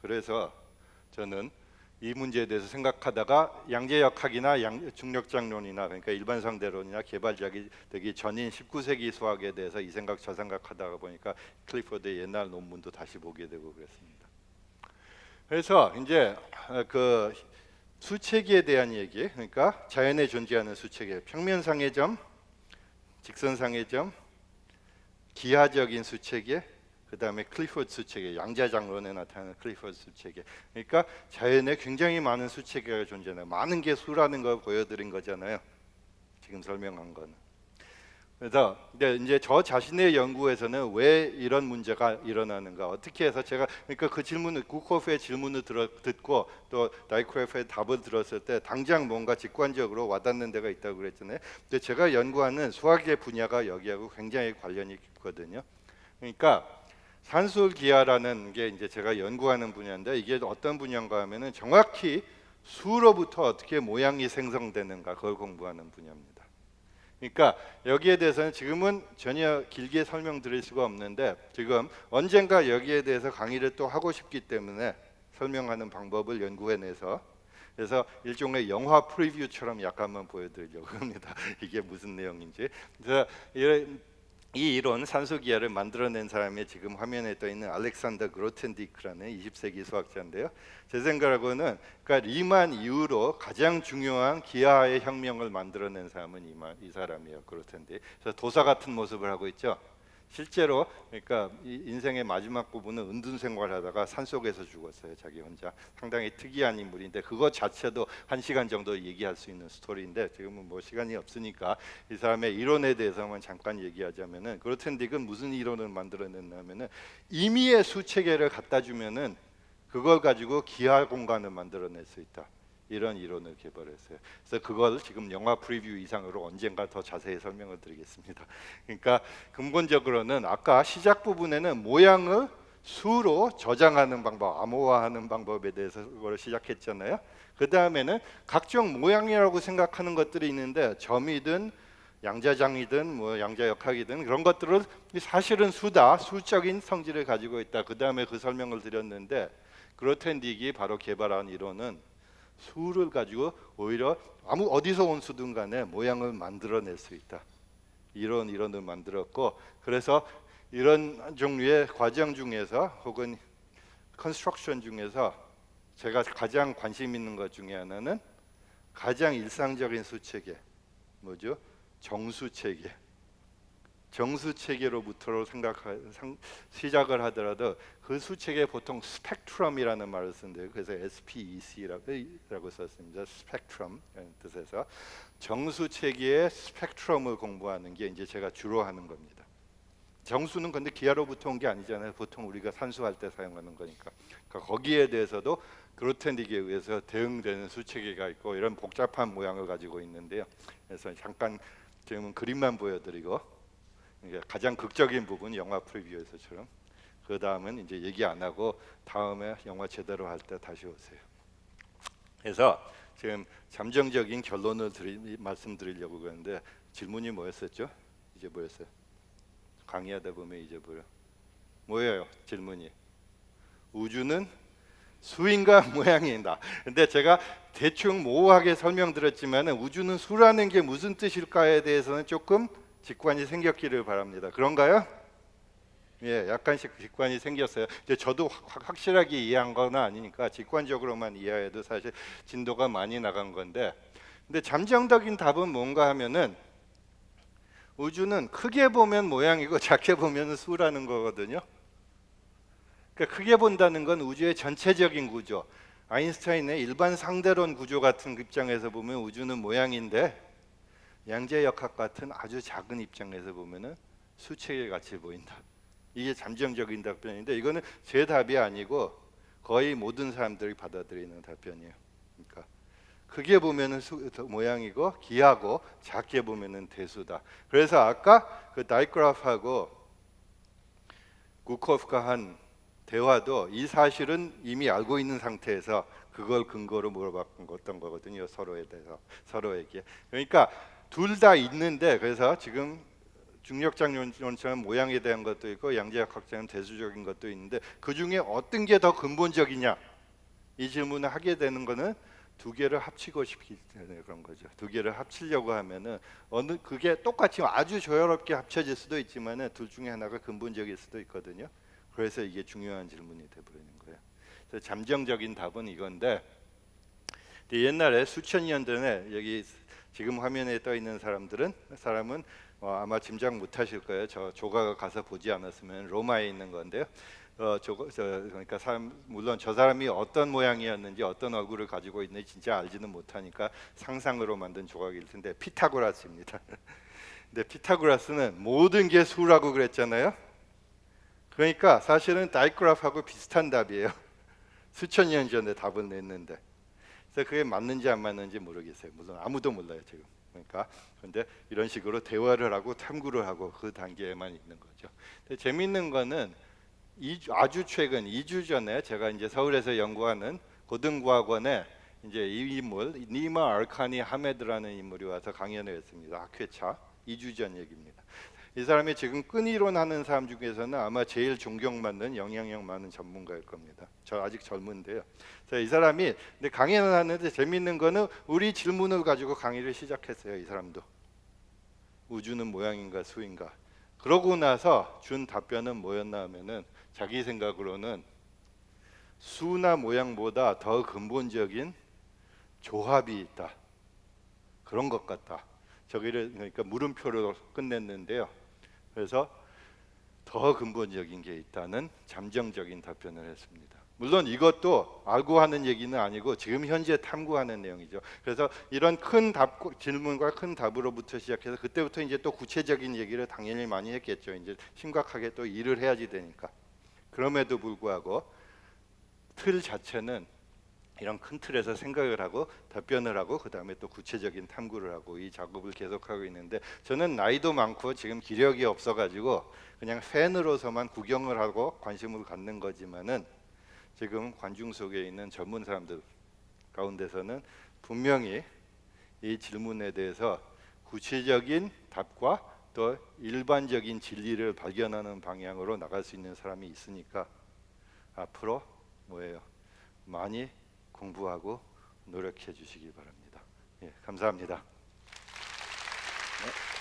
그래서 저는 이 문제에 대해서 생각하다가 양재역학이나 양, 중력장론이나 그러니까 일반 상대론이나 개발자기 되기 전인 19세기 수학에 대해서 이 생각 저 생각하다가 보니까 클리포드의 옛날 논문도 다시 보게 되고 그랬습니다. 그래서 이제 어, 그 수체계에 대한 얘기, 그러니까 자연에 존재하는 수체계, 평면상의 점, 직선상의 점, 기하적인 수체계, 그 다음에 클리포드 수체계, 양자 장론에 나타나는 클리포드 수체계. 그러니까 자연에 굉장히 많은 수체계가 존재해요. 많은 게 수라는 걸 보여드린 거잖아요. 지금 설명한 거는. 그래서 이제 저 자신의 연구에서는 왜 이런 문제가 일어나는가 어떻게 해서 제가 그러니까 그 질문을 구코프의 질문을 들어, 듣고 또 다이크레프의 답을 들었을 때 당장 뭔가 직관적으로 와닿는 데가 있다고 그랬잖아요. 근데 제가 연구하는 수학의 분야가 여기하고 굉장히 관련이 있거든요. 그러니까 산술기하라는 게 이제 제가 연구하는 분야인데 이게 어떤 분야인가 하면은 정확히 수로부터 어떻게 모양이 생성되는가 그걸 공부하는 분야입니다. 그러니까 여기에 대해서는 지금은 전혀 길게 설명드릴 수가 없는데 지금 언젠가 여기에 대해서 강의를 또 하고 싶기 때문에 설명하는 방법을 연구해내서 그래서 일종의 영화 프리뷰처럼 약간만 보여드리려고 합니다. 이게 무슨 내용인지. 그래서 이- 이 이론 산소 기하를 만들어낸 사람이 지금 화면에 떠 있는 알렉산더 그로텐디크라는 20세기 수학자인데요. 제 생각으로는 그러니까 리만 이후로 가장 중요한 기하의 혁명을 만들어낸 사람은 이, 마- 이 사람이에요. 그로텐디. 그래서 도사 같은 모습을 하고 있죠. 실제로 그러니까 이 인생의 마지막 부분은 은둔 생활하다가 산 속에서 죽었어요. 자기 혼자 상당히 특이한 인물인데 그것 자체도 한 시간 정도 얘기할 수 있는 스토리인데 지금은 뭐 시간이 없으니까 이 사람의 이론에 대해서만 잠깐 얘기하자면은 그로텐딕은 무슨 이론을 만들어냈냐면은 임의의 수체계를 갖다 주면은 그걸 가지고 기하 공간을 만들어낼 수 있다. 이런 이론을 개발했어요. 그래서 그걸 지금 영화 프리뷰 이상으로 언젠가 더 자세히 설명을 드리겠습니다. 그러니까 근본적으로는 아까 시작 부분에는 모양을 수로 저장하는 방법, 암호화하는 방법에 대해서 그걸 시작했잖아요. 그 다음에는 각종 모양이라고 생각하는 것들이 있는데 점이든 양자장이든 뭐 양자역학이든 그런 것들은 사실은 수다, 수적인 성질을 가지고 있다. 그 다음에 그 설명을 드렸는데 그로텐딕이 바로 개발한 이론은 수를 가지고 오히려 아무 어디서 온 수든 간에 모양을 만들어낼 수 있다. 이런 이론을 만들었고 그래서 이런 종류의 과정 중에서 혹은 construction 중에서 제가 가장 관심 있는 것 중에 하나는 가장 일상적인 수체계 뭐죠? 정수체계. 정수 체계로부터 생각 시작을 하더라도 그 수체계 보통 스펙트럼이라는 말을 쓰는데요. 그래서 SPEC라고 썼습니다. 스펙트럼 뜻에서 정수 체계의 스펙트럼을 공부하는 게 이제 제가 주로 하는 겁니다. 정수는 근데 기하로부터 온 게 아니잖아요. 보통 우리가 산수할 때 사용하는 거니까. 그러니까 거기에 대해서도 그로텐딕에 의해서 대응되는 수체계가 있고 이런 복잡한 모양을 가지고 있는데요. 그래서 잠깐 지금은 그림만 보여드리고 가장 극적인 부분 영화 프리뷰에서처럼 그 다음은 이제 얘기 안 하고 다음에 영화 제대로 할 때 다시 오세요. 그래서 지금 잠정적인 결론을 드리, 말씀드리려고 그러는데 질문이 뭐였었죠? 이제 뭐였어요? 강의하다 보면 잊어버려. 뭐예요? 질문이 우주는 수인가 모양이다. 근데 제가 대충 모호하게 설명드렸지만 우주는 수라는 게 무슨 뜻일까에 대해서는 조금 직관이 생겼기를 바랍니다. 그런가요? 예, 약간씩 직관이 생겼어요. 이제 저도 확- 확실하게 이해한 건 아니니까 직관적으로만 이해해도 사실 진도가 많이 나간 건데, 근데 잠정적인 답은 뭔가 하면은 우주는 크게 보면 모양이고 작게 보면 수라는 거거든요. 그러니까 크게 본다는 건 우주의 전체적인 구조, 아인슈타인의 일반 상대론 구조 같은 입장에서 보면 우주는 모양인데 양재역학 같은 아주 작은 입장에서 보면은 수책의 같이 보인다. 이게 잠정적인 답변인데 이거는 제 답이 아니고 거의 모든 사람들이 받아들이는 답변이에요. 그러니까 크게 보면은 수, 모양이고 기하고 작게 보면은 대수다. 그래서 아까 그 다이그라프하고 구코프가 한 대화도 이 사실은 이미 알고 있는 상태에서 그걸 근거로 물어봤던 거거든요. 서로에 대해서 서로에게. 그러니까 둘 다 있는데 그래서 지금 중력장론처럼 모양에 대한 것도 있고 양재역학처럼 대수적인 것도 있는데 그 중에 어떤 게 더 근본적이냐 이 질문을 하게 되는 거는 두 개를 합치고 싶기 때문에 그런 거죠. 두 개를 합치려고 하면은 어느 그게 똑같이 아주 조화롭게 합쳐질 수도 있지만은 둘 중에 하나가 근본적일 수도 있거든요. 그래서 이게 중요한 질문이 돼버리는 거예요. 그래서 잠정적인 답은 이건데 옛날에 수천 년 전에 여기 지금 화면에 떠 있는 사람들은 사람은 어, 아마 짐작 못하실 거예요. 저 조가가 가서 보지 않았으면 로마에 있는 건데요. 어, 저, 저 그러니까 사람 물론 저 사람이 어떤 모양이었는지 어떤 얼굴을 가지고 있는지 진짜 알지는 못하니까 상상으로 만든 조각일 텐데 피타고라스입니다. 근데 피타고라스는 모든 게 수라고 그랬잖아요. 그러니까 사실은 다이그라프하고 비슷한 답이에요. 수천 년 전에 답을 냈는데 그래서 그게 맞는지 안 맞는지 모르겠어요. 물론 아무도 몰라요 지금. 그러니까 그런데 이런 식으로 대화를 하고 탐구를 하고 그 단계에만 있는 거죠. 근데 재밌는 거는 이 아주 최근 2주 전에 제가 이제 서울에서 연구하는 고등과학원에 이제 이 인물 니마 알카니 하메드라는 인물이 와서 강연을 했습니다. 학회차 2주 전 얘기입니다. 이 사람이 지금 끈이론 하는 사람 중에서는 아마 제일 존경받는 영향력 많은 전문가일 겁니다. 저 아직 젊은데요. 이 사람이 근데 강연을 하는데 재밌는 거는 우리 질문을 가지고 강의를 시작했어요. 이 사람도 우주는 모양인가 수인가. 그러고 나서 준 답변은 뭐였나 하면은 자기 생각으로는 수나 모양보다 더 근본적인 조합이 있다. 그런 것 같다. 저기를 그러니까 물음표로 끝냈는데요. 그래서 더 근본적인 게 있다는 잠정적인 답변을 했습니다. 물론 이것도 알고 하는 얘기는 아니고 지금 현재 탐구하는 내용이죠. 그래서 이런 큰 답, 질문과 큰 답으로부터 시작해서 그때부터 이제 또 구체적인 얘기를 당연히 많이 했겠죠. 이제 심각하게 또 일을 해야지 되니까. 그럼에도 불구하고 틀 자체는 이런 큰 틀에서 생각을 하고 답변을 하고 그 다음에 또 구체적인 탐구를 하고 이 작업을 계속하고 있는데 저는 나이도 많고 지금 기력이 없어가지고 그냥 팬으로서만 구경을 하고 관심을 갖는 거지만은 지금 관중 속에 있는 전문 사람들 가운데서는 분명히 이 질문에 대해서 구체적인 답과 또 일반적인 진리를 발견하는 방향으로 나갈 수 있는 사람이 있으니까 앞으로 뭐예요? 많이 공부하고 노력해 주시기 바랍니다. 예, 감사합니다. 네.